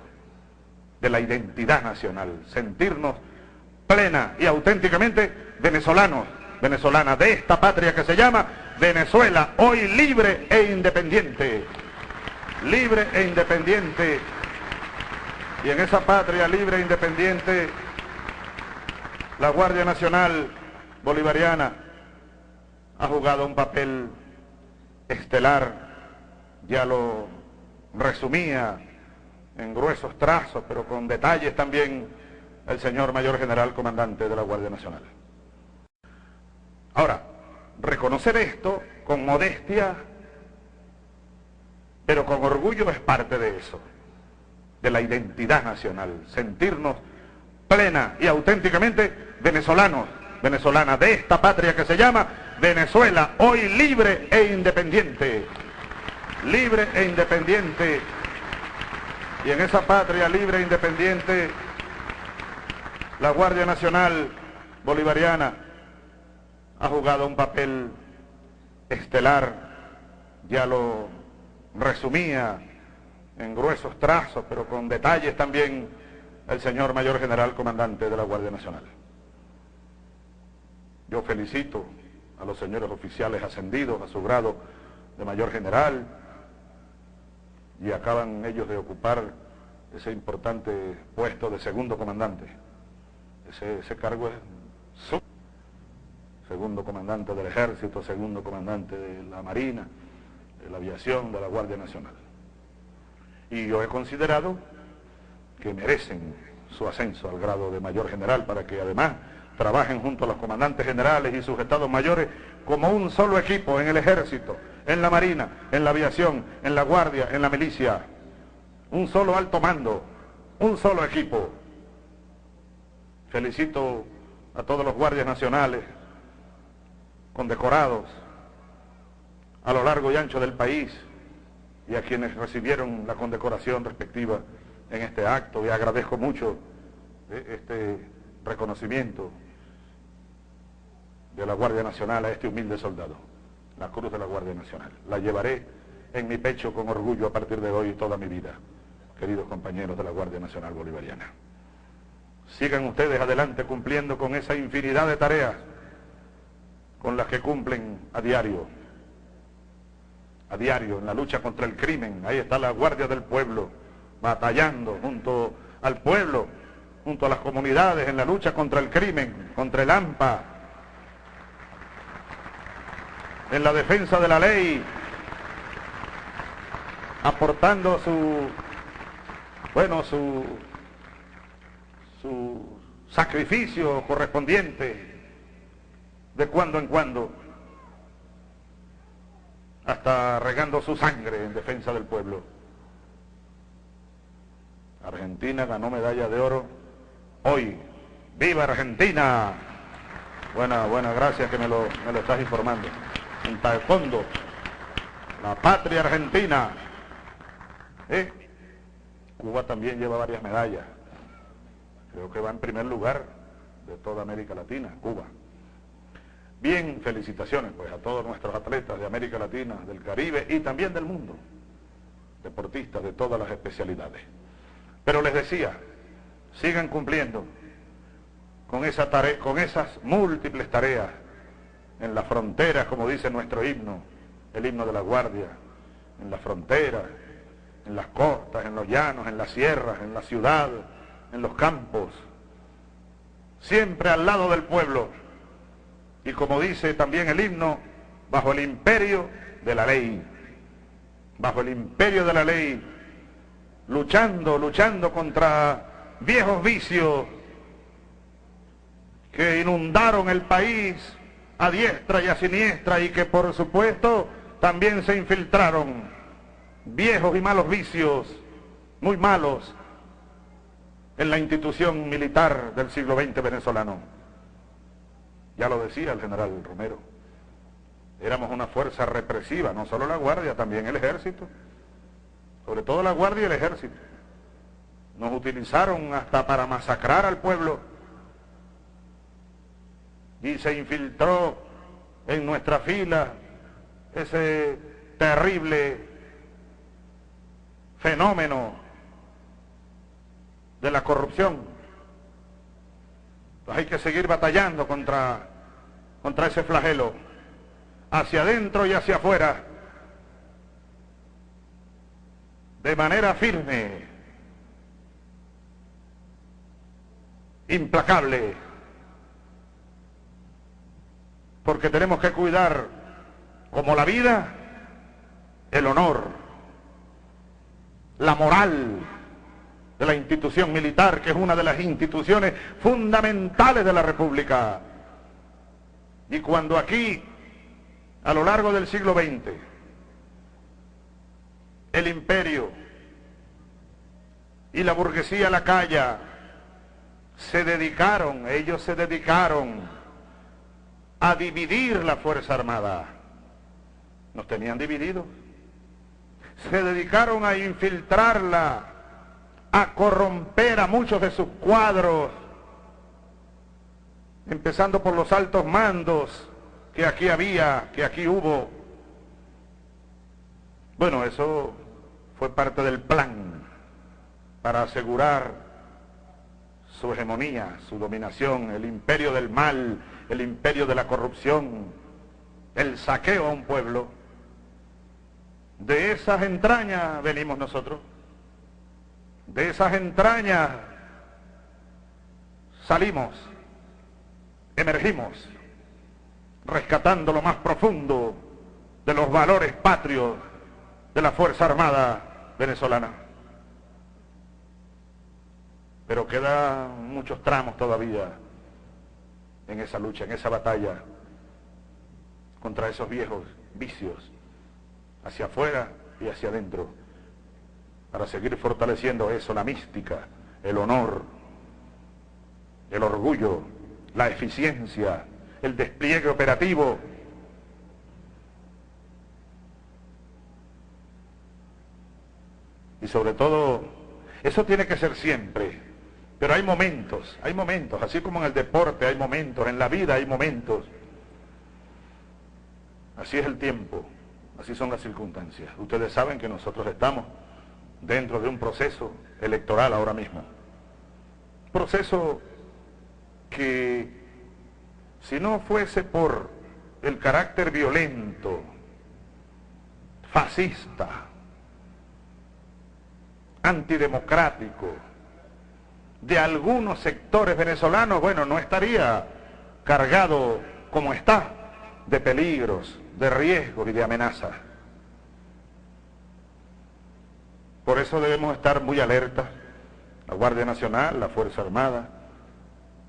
de la identidad nacional, sentirnos plena y auténticamente venezolanos, venezolanas de esta patria que se llama Venezuela, hoy libre e independiente. Libre e independiente. Y en esa patria libre e independiente, la Guardia Nacional Bolivariana ha jugado un papel estelar, ya lo resumía en gruesos trazos, pero con detalles también el señor mayor general comandante de la Guardia Nacional. Ahora, reconocer esto con modestia, pero con orgullo es parte de eso, de la identidad nacional, sentirnos plena y auténticamente venezolanos, venezolanas de esta patria que se llama Venezuela, hoy libre e independiente, libre e independiente, y en esa patria libre e independiente, la Guardia Nacional Bolivariana ha jugado un papel estelar, ya lo resumía en gruesos trazos, pero con detalles también el señor mayor general comandante de la Guardia Nacional. Yo felicito a los señores oficiales ascendidos a su grado de mayor general y acaban ellos de ocupar ese importante puesto de segundo comandante. Ese, ese cargo es segundo comandante del ejército, segundo comandante de la marina, de la aviación, de la Guardia Nacional. Y yo he considerado que merecen su ascenso al grado de mayor general para que además trabajen junto a los comandantes generales y sus estados mayores como un solo equipo en el ejército, en la marina, en la aviación, en la guardia, en la milicia. Un solo alto mando, un solo equipo. Felicito a todos los guardias nacionales, condecorados a lo largo y ancho del país y a quienes recibieron la condecoración respectiva en este acto y agradezco mucho eh, este reconocimiento de la Guardia Nacional a este humilde soldado, la Cruz de la Guardia Nacional. La llevaré en mi pecho con orgullo a partir de hoy toda mi vida, queridos compañeros de la Guardia Nacional Bolivariana. Sigan ustedes adelante cumpliendo con esa infinidad de tareas con las que cumplen a diario, a diario en la lucha contra el crimen. Ahí está la Guardia del Pueblo, batallando junto al pueblo, junto a las comunidades en la lucha contra el crimen, contra el AMPA, en la defensa de la ley, aportando su, bueno, su, su sacrificio correspondiente de cuando en cuando, hasta regando su sangre en defensa del pueblo. Argentina ganó medalla de oro hoy. ¡Viva Argentina! Buena, buena, gracias que me lo, me lo estás informando. En taekwondo, la patria argentina. ¿Eh? Cuba también lleva varias medallas. Creo que va en primer lugar de toda América Latina, Cuba. Bien, felicitaciones pues a todos nuestros atletas de América Latina, del Caribe y también del mundo. Deportistas de todas las especialidades. Pero les decía, sigan cumpliendo con, esa con esas múltiples tareas en las fronteras, como dice nuestro himno, el himno de la Guardia, en las fronteras, en las costas, en los llanos, en las sierras, en la ciudad, en los campos, siempre al lado del pueblo. Y como dice también el himno, bajo el imperio de la ley, bajo el imperio de la ley, luchando, luchando contra viejos vicios que inundaron el país a diestra y a siniestra y que por supuesto también se infiltraron viejos y malos vicios, muy malos, en la institución militar del siglo XX venezolano. Ya lo decía el general Romero. Éramos una fuerza represiva, no solo la Guardia, también el Ejército. Sobre todo la Guardia y el Ejército. Nos utilizaron hasta para masacrar al pueblo. Y se infiltró en nuestra fila ese terrible fenómeno de la corrupción. Hay que seguir batallando contra, contra ese flagelo, hacia adentro y hacia afuera, de manera firme, implacable, porque tenemos que cuidar como la vida, el honor, la moral de la institución militar, que es una de las instituciones fundamentales de la República. Y cuando aquí, a lo largo del siglo XX, el imperio y la burguesía la se dedicaron, ellos se dedicaron a dividir la Fuerza Armada. Nos tenían divididos. Se dedicaron a infiltrarla, a corromper a muchos de sus cuadros, empezando por los altos mandos que aquí había, que aquí hubo. Bueno, eso fue parte del plan para asegurar su hegemonía, su dominación, el imperio del mal, el imperio de la corrupción, el saqueo a un pueblo. De esas entrañas venimos nosotros. De esas entrañas salimos, emergimos, rescatando lo más profundo de los valores patrios de la Fuerza Armada venezolana. Pero quedan muchos tramos todavía en esa lucha, en esa batalla contra esos viejos vicios, hacia afuera y hacia adentro, para seguir fortaleciendo eso, la mística, el honor, el orgullo, la eficiencia, el despliegue operativo. Y sobre todo, eso tiene que ser siempre pero hay momentos, hay momentos, así como en el deporte hay momentos, en la vida hay momentos. Así es el tiempo, así son las circunstancias. Ustedes saben que nosotros estamos dentro de un proceso electoral ahora mismo. Proceso que si no fuese por el carácter violento, fascista, antidemocrático, de algunos sectores venezolanos, bueno, no estaría cargado como está de peligros, de riesgos y de amenazas. Por eso debemos estar muy alertas, la Guardia Nacional, la Fuerza Armada,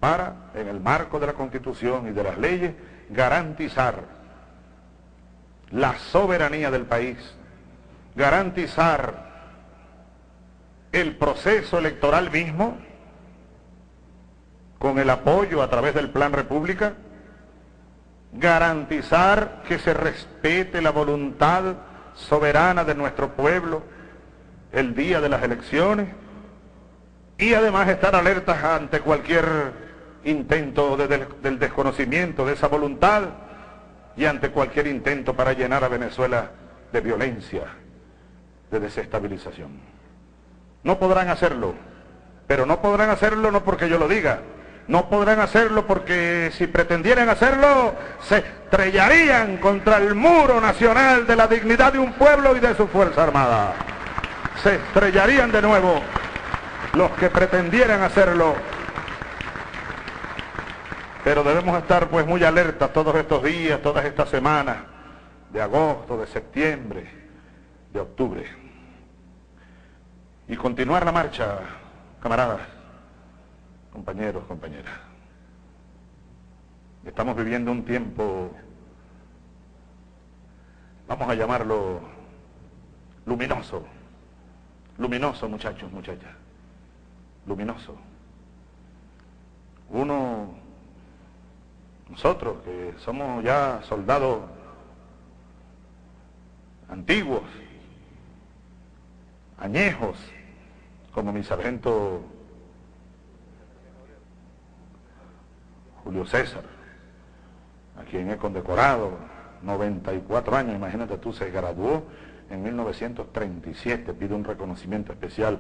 para, en el marco de la Constitución y de las leyes, garantizar la soberanía del país, garantizar el proceso electoral mismo, con el apoyo a través del Plan República, garantizar que se respete la voluntad soberana de nuestro pueblo el día de las elecciones y además estar alertas ante cualquier intento del desconocimiento de esa voluntad y ante cualquier intento para llenar a Venezuela de violencia, de desestabilización. No podrán hacerlo, pero no podrán hacerlo no porque yo lo diga, no podrán hacerlo porque si pretendieran hacerlo, se estrellarían contra el muro nacional de la dignidad de un pueblo y de su Fuerza Armada. Se estrellarían de nuevo los que pretendieran hacerlo. Pero debemos estar pues muy alertas todos estos días, todas estas semanas, de agosto, de septiembre, de octubre. Y continuar la marcha, camaradas compañeros, compañeras. Estamos viviendo un tiempo, vamos a llamarlo luminoso, luminoso muchachos, muchachas, luminoso. Uno, nosotros que somos ya soldados antiguos, añejos, como mi sargento Julio César, a quien he condecorado, 94 años, imagínate tú, se graduó en 1937, pido un reconocimiento especial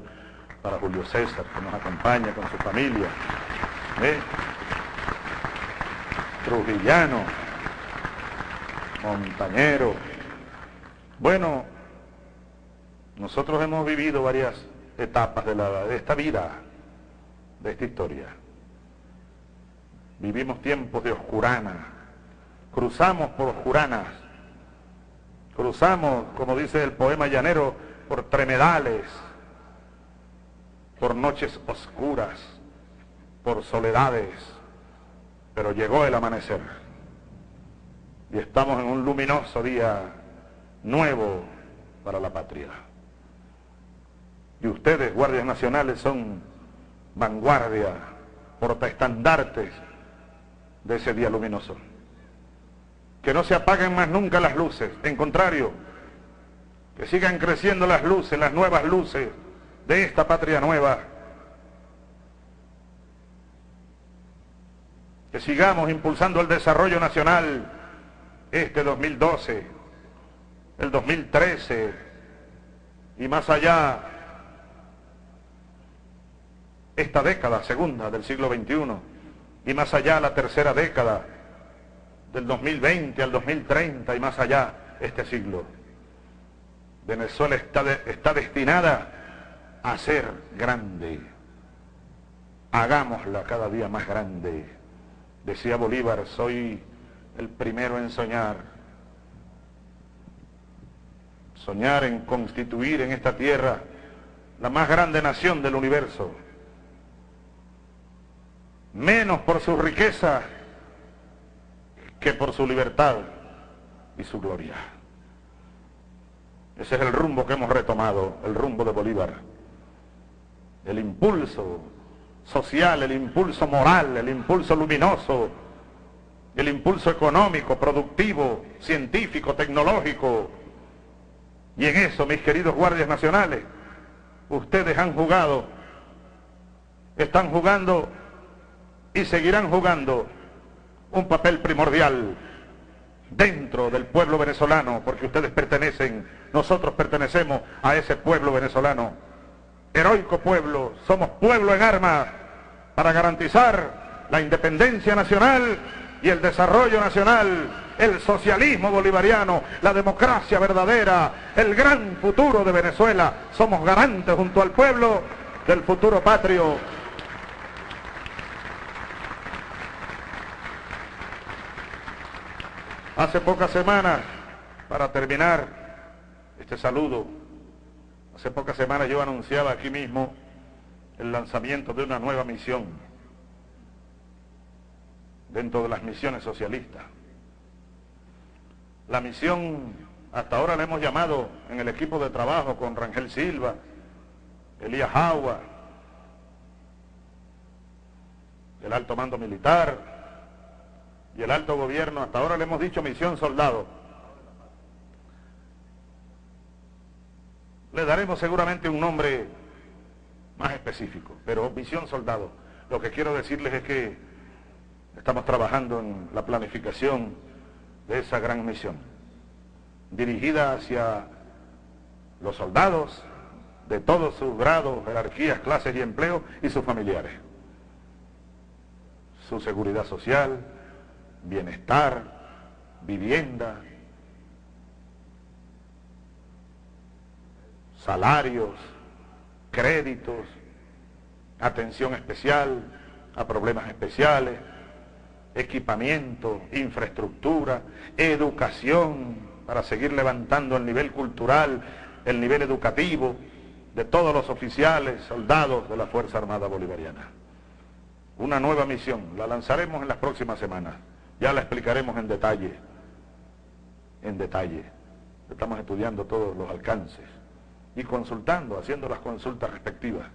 para Julio César, que nos acompaña con su familia. Trujillano, montañero. Bueno, nosotros hemos vivido varias etapas de, de esta vida, de esta historia. Vivimos tiempos de oscurana. Cruzamos por oscuranas. Cruzamos, como dice el poema llanero, por tremedales, por noches oscuras, por soledades. Pero llegó el amanecer. Y estamos en un luminoso día nuevo para la patria. Y ustedes, guardias nacionales, son vanguardia, portaestandartes de ese día luminoso. Que no se apaguen más nunca las luces, en contrario, que sigan creciendo las luces, las nuevas luces de esta patria nueva. Que sigamos impulsando el desarrollo nacional este 2012, el 2013 y más allá esta década segunda del siglo XXI y más allá la tercera década, del 2020 al 2030 y más allá este siglo. Venezuela está, está destinada a ser grande. Hagámosla cada día más grande. Decía Bolívar, soy el primero en soñar. Soñar en constituir en esta tierra la más grande nación del universo menos por su riqueza que por su libertad y su gloria. Ese es el rumbo que hemos retomado, el rumbo de Bolívar. El impulso social, el impulso moral, el impulso luminoso, el impulso económico, productivo, científico, tecnológico. Y en eso, mis queridos guardias nacionales, ustedes han jugado, están jugando y seguirán jugando un papel primordial dentro del pueblo venezolano, porque ustedes pertenecen, nosotros pertenecemos a ese pueblo venezolano. Heroico pueblo, somos pueblo en armas para garantizar la independencia nacional y el desarrollo nacional, el socialismo bolivariano, la democracia verdadera, el gran futuro de Venezuela. Somos garantes junto al pueblo del futuro patrio Hace pocas semanas, para terminar este saludo, Hace pocas semanas yo anunciaba aquí mismo el lanzamiento de una nueva misión dentro de las misiones socialistas. La misión, hasta ahora la hemos llamado en el equipo de trabajo con Rangel Silva, Elías Agua, el alto mando militar y el alto gobierno, hasta ahora le hemos dicho misión soldado. Le daremos seguramente un nombre más específico, pero misión soldado. Lo que quiero decirles es que estamos trabajando en la planificación de esa gran misión, dirigida hacia los soldados de todos sus grados, jerarquías, clases y empleos y sus familiares. Su seguridad social, bienestar, vivienda, salarios, créditos, atención especial a problemas especiales, equipamiento, infraestructura, educación, para seguir levantando el nivel cultural, el nivel educativo de todos los oficiales, soldados de la Fuerza Armada Bolivariana. Una nueva misión, la lanzaremos en las próximas semanas, ya la explicaremos en detalle, en detalle. Estamos estudiando todos los alcances y consultando, haciendo las consultas respectivas.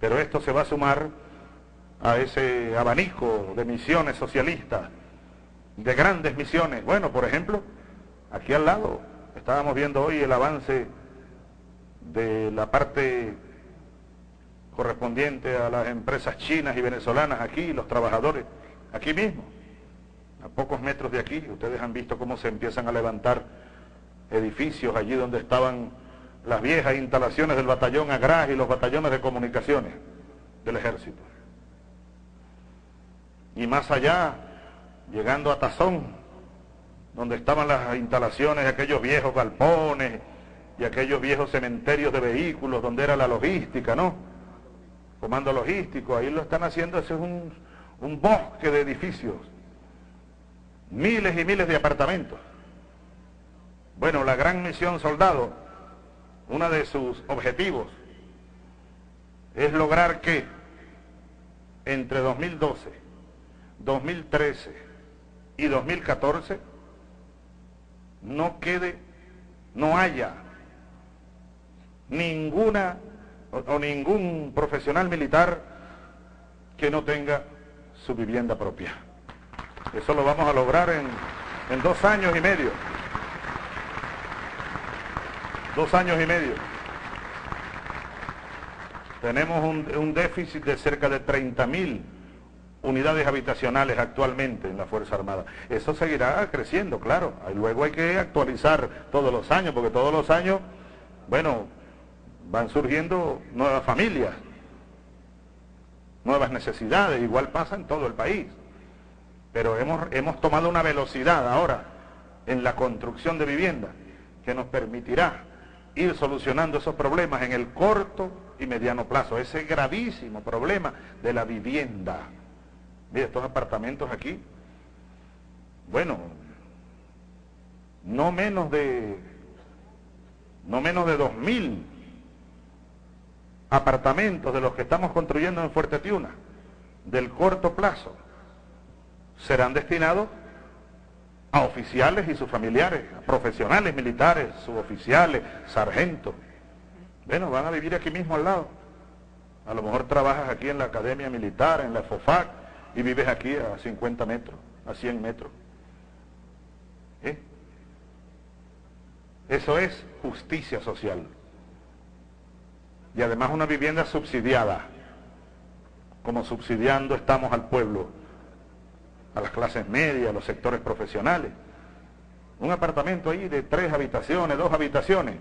Pero esto se va a sumar a ese abanico de misiones socialistas, de grandes misiones. Bueno, por ejemplo, aquí al lado estábamos viendo hoy el avance de la parte correspondiente a las empresas chinas y venezolanas aquí, los trabajadores, aquí mismo, a pocos metros de aquí. Ustedes han visto cómo se empiezan a levantar edificios allí donde estaban las viejas instalaciones del batallón Agras y los batallones de comunicaciones del ejército. Y más allá, llegando a Tazón, donde estaban las instalaciones de aquellos viejos galpones y aquellos viejos cementerios de vehículos, donde era la logística, ¿no? Comando logístico, ahí lo están haciendo, ese es un, un bosque de edificios, miles y miles de apartamentos. Bueno, la gran misión soldado uno de sus objetivos es lograr que entre 2012, 2013 y 2014 no quede, no haya ninguna o, ningún profesional militar que no tenga su vivienda propia. Eso lo vamos a lograr en, en dos años y medio dos años y medio. Tenemos un, déficit de cerca de 30.000 unidades habitacionales actualmente en la Fuerza Armada. Eso seguirá creciendo, claro. Luego hay que actualizar todos los años, porque todos los años, bueno, van surgiendo nuevas familias, nuevas necesidades, igual pasa en todo el país. Pero hemos, hemos tomado una velocidad ahora en la construcción de viviendas que nos permitirá ir solucionando esos problemas en el corto y mediano plazo, ese gravísimo problema de la vivienda. Mira, estos apartamentos aquí, bueno, no menos de, no menos de dos mil apartamentos de los que estamos construyendo en Fuerte Tiuna, del corto plazo, serán destinados a oficiales y sus familiares, a profesionales militares, suboficiales, sargentos. Bueno, van a vivir aquí mismo al lado. A lo mejor trabajas aquí en la Academia Militar, en la FOFAC, y vives aquí a 50 metros, a 100 metros. ¿Eh? Eso es justicia social. Y además una vivienda subsidiada, como subsidiando estamos al pueblo a las clases medias, a los sectores profesionales. Un apartamento ahí de tres habitaciones, dos habitaciones,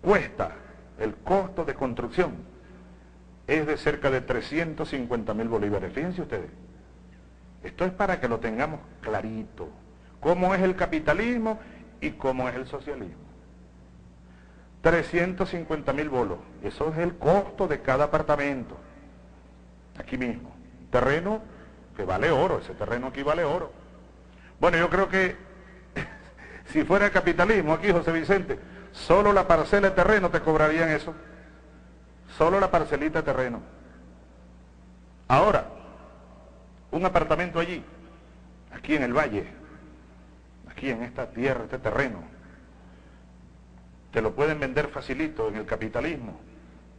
cuesta el costo de construcción es de cerca de 350 mil bolívares. Fíjense ustedes, esto es para que lo tengamos clarito, cómo es el capitalismo y cómo es el socialismo. 350 mil bolos, eso es el costo de cada apartamento, aquí mismo. Terreno que vale oro, ese terreno aquí vale oro. Bueno, yo creo que (laughs) si fuera capitalismo aquí, José Vicente, solo la parcela de terreno te cobrarían eso. Solo la parcelita de terreno. Ahora, un apartamento allí, aquí en el valle, aquí en esta tierra, este terreno, te lo pueden vender facilito en el capitalismo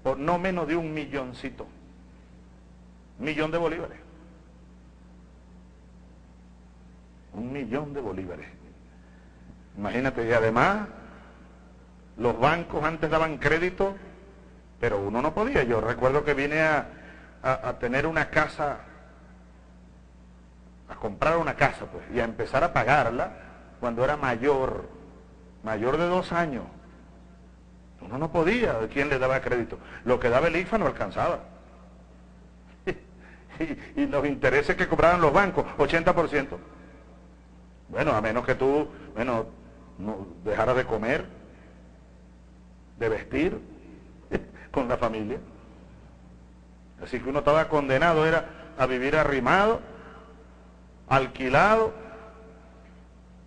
por no menos de un milloncito, millón de bolívares. Un millón de bolívares. Imagínate, y además los bancos antes daban crédito, pero uno no podía. Yo recuerdo que vine a, a, tener una casa, a comprar una casa, pues, y a empezar a pagarla cuando era mayor, mayor de dos años. Uno no podía, ¿quién le daba crédito? Lo que daba el IFA no alcanzaba. (laughs) y, y, los intereses que cobraban los bancos, 80%. Bueno, a menos que tú, bueno, no dejaras de comer, de vestir (laughs) con la familia. Así que uno estaba condenado era a vivir arrimado, alquilado,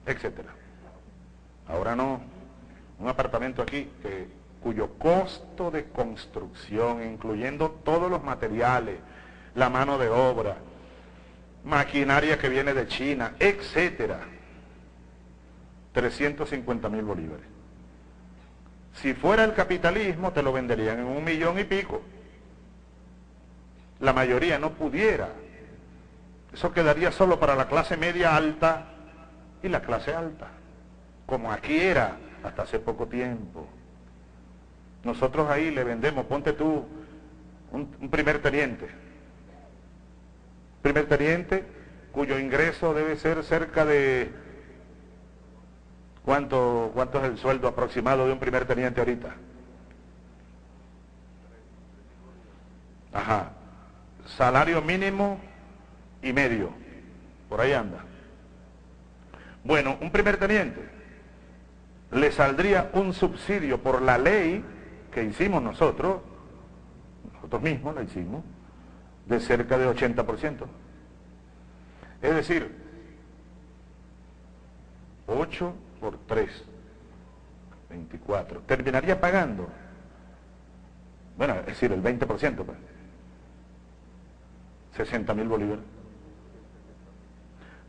etcétera. Ahora no, un apartamento aquí que, cuyo costo de construcción, incluyendo todos los materiales, la mano de obra, maquinaria que viene de China, etcétera, 350 mil bolívares. Si fuera el capitalismo, te lo venderían en un millón y pico. La mayoría no pudiera. Eso quedaría solo para la clase media alta y la clase alta, como aquí era hasta hace poco tiempo. Nosotros ahí le vendemos, ponte tú, un, primer teniente. Primer teniente cuyo ingreso debe ser cerca de ¿Cuánto, ¿Cuánto es el sueldo aproximado de un primer teniente ahorita? Ajá. Salario mínimo y medio. Por ahí anda. Bueno, un primer teniente le saldría un subsidio por la ley que hicimos nosotros, nosotros mismos la hicimos, de cerca de 80%. Es decir, 8 por 3, 24. Terminaría pagando, bueno, es decir, el 20%, pues, 60 mil bolívares.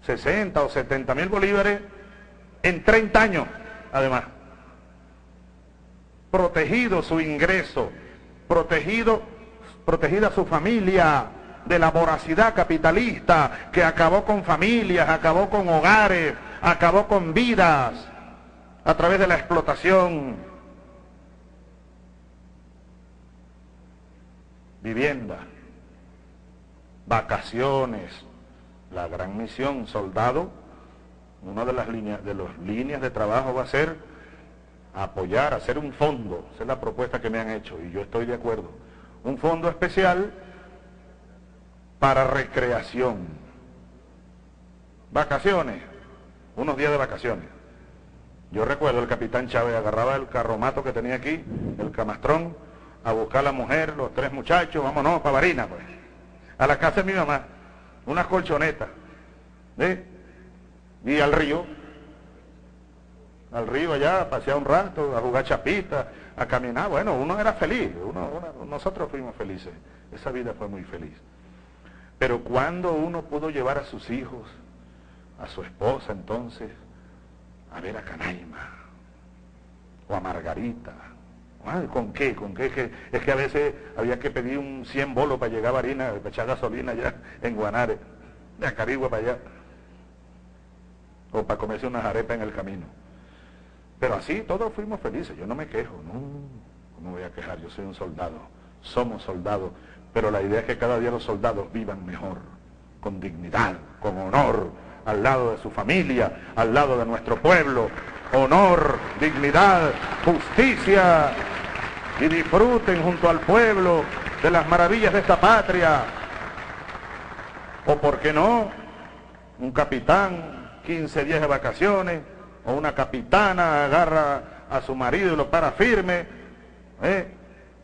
60 o 70 mil bolívares en 30 años, además. Protegido su ingreso, protegido, protegida su familia de la voracidad capitalista que acabó con familias, acabó con hogares, acabó con vidas a través de la explotación. Vivienda, vacaciones, la gran misión, soldado, una de las líneas de las líneas de trabajo va a ser apoyar, hacer un fondo, esa es la propuesta que me han hecho y yo estoy de acuerdo. Un fondo especial para recreación. Vacaciones, unos días de vacaciones. Yo recuerdo el capitán Chávez agarraba el carromato que tenía aquí, el camastrón, a buscar a la mujer, los tres muchachos, vámonos para Barina, pues. A la casa de mi mamá, unas colchonetas. Y al río, al río allá, a pasear un rato, a jugar chapita, a caminar. Bueno, uno era feliz, nosotros fuimos felices. Esa vida fue muy feliz. Pero cuando uno pudo llevar a sus hijos a su esposa entonces a ver a Canaima o a Margarita. ¿Con qué? ¿Con qué? Es que a veces había que pedir un 100 bolos para llegar a Barina, para echar gasolina allá en Guanare, de Acarigua para allá. O para comerse unas arepas en el camino. Pero así todos fuimos felices, yo no me quejo, no, no me voy a quejar, yo soy un soldado, somos soldados, pero la idea es que cada día los soldados vivan mejor, con dignidad, con honor, al lado de su familia, al lado de nuestro pueblo. Honor, dignidad, justicia y disfruten junto al pueblo de las maravillas de esta patria. O por qué no, un capitán, 15 días de vacaciones, o una capitana agarra a su marido y lo para firme. ¿eh?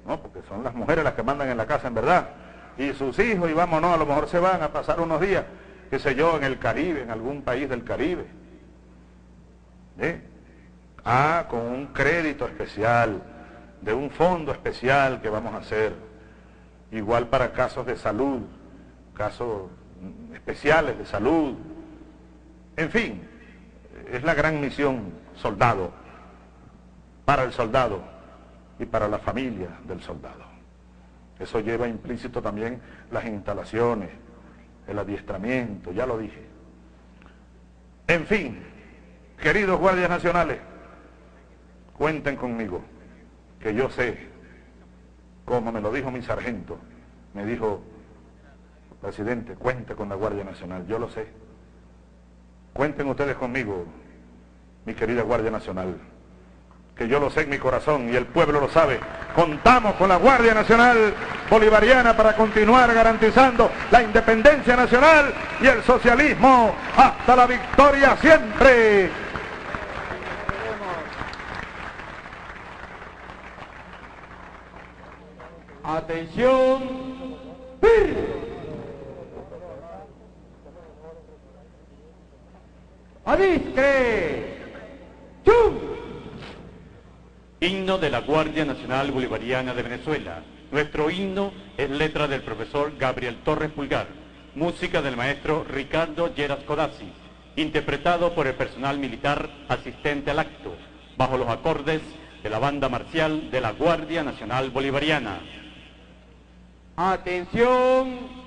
No, porque son las mujeres las que mandan en la casa en verdad. Y sus hijos, y vámonos, a lo mejor se van a pasar unos días qué sé yo, en el Caribe, en algún país del Caribe. ¿Eh? Ah, con un crédito especial, de un fondo especial que vamos a hacer, igual para casos de salud, casos especiales de salud. En fin, es la gran misión soldado, para el soldado y para la familia del soldado. Eso lleva implícito también las instalaciones, el adiestramiento, ya lo dije. En fin, queridos guardias nacionales, cuenten conmigo, que yo sé, como me lo dijo mi sargento, me dijo, presidente, cuente con la Guardia Nacional, yo lo sé. Cuenten ustedes conmigo, mi querida Guardia Nacional que yo lo sé en mi corazón y el pueblo lo sabe. Contamos con la Guardia Nacional Bolivariana para continuar garantizando la independencia nacional y el socialismo hasta la victoria siempre. Atención. Adiscre. Himno de la Guardia Nacional Bolivariana de Venezuela. Nuestro himno es letra del profesor Gabriel Torres Pulgar, música del maestro Ricardo Lleras Codazzi, interpretado por el personal militar asistente al acto, bajo los acordes de la banda marcial de la Guardia Nacional Bolivariana. Atención.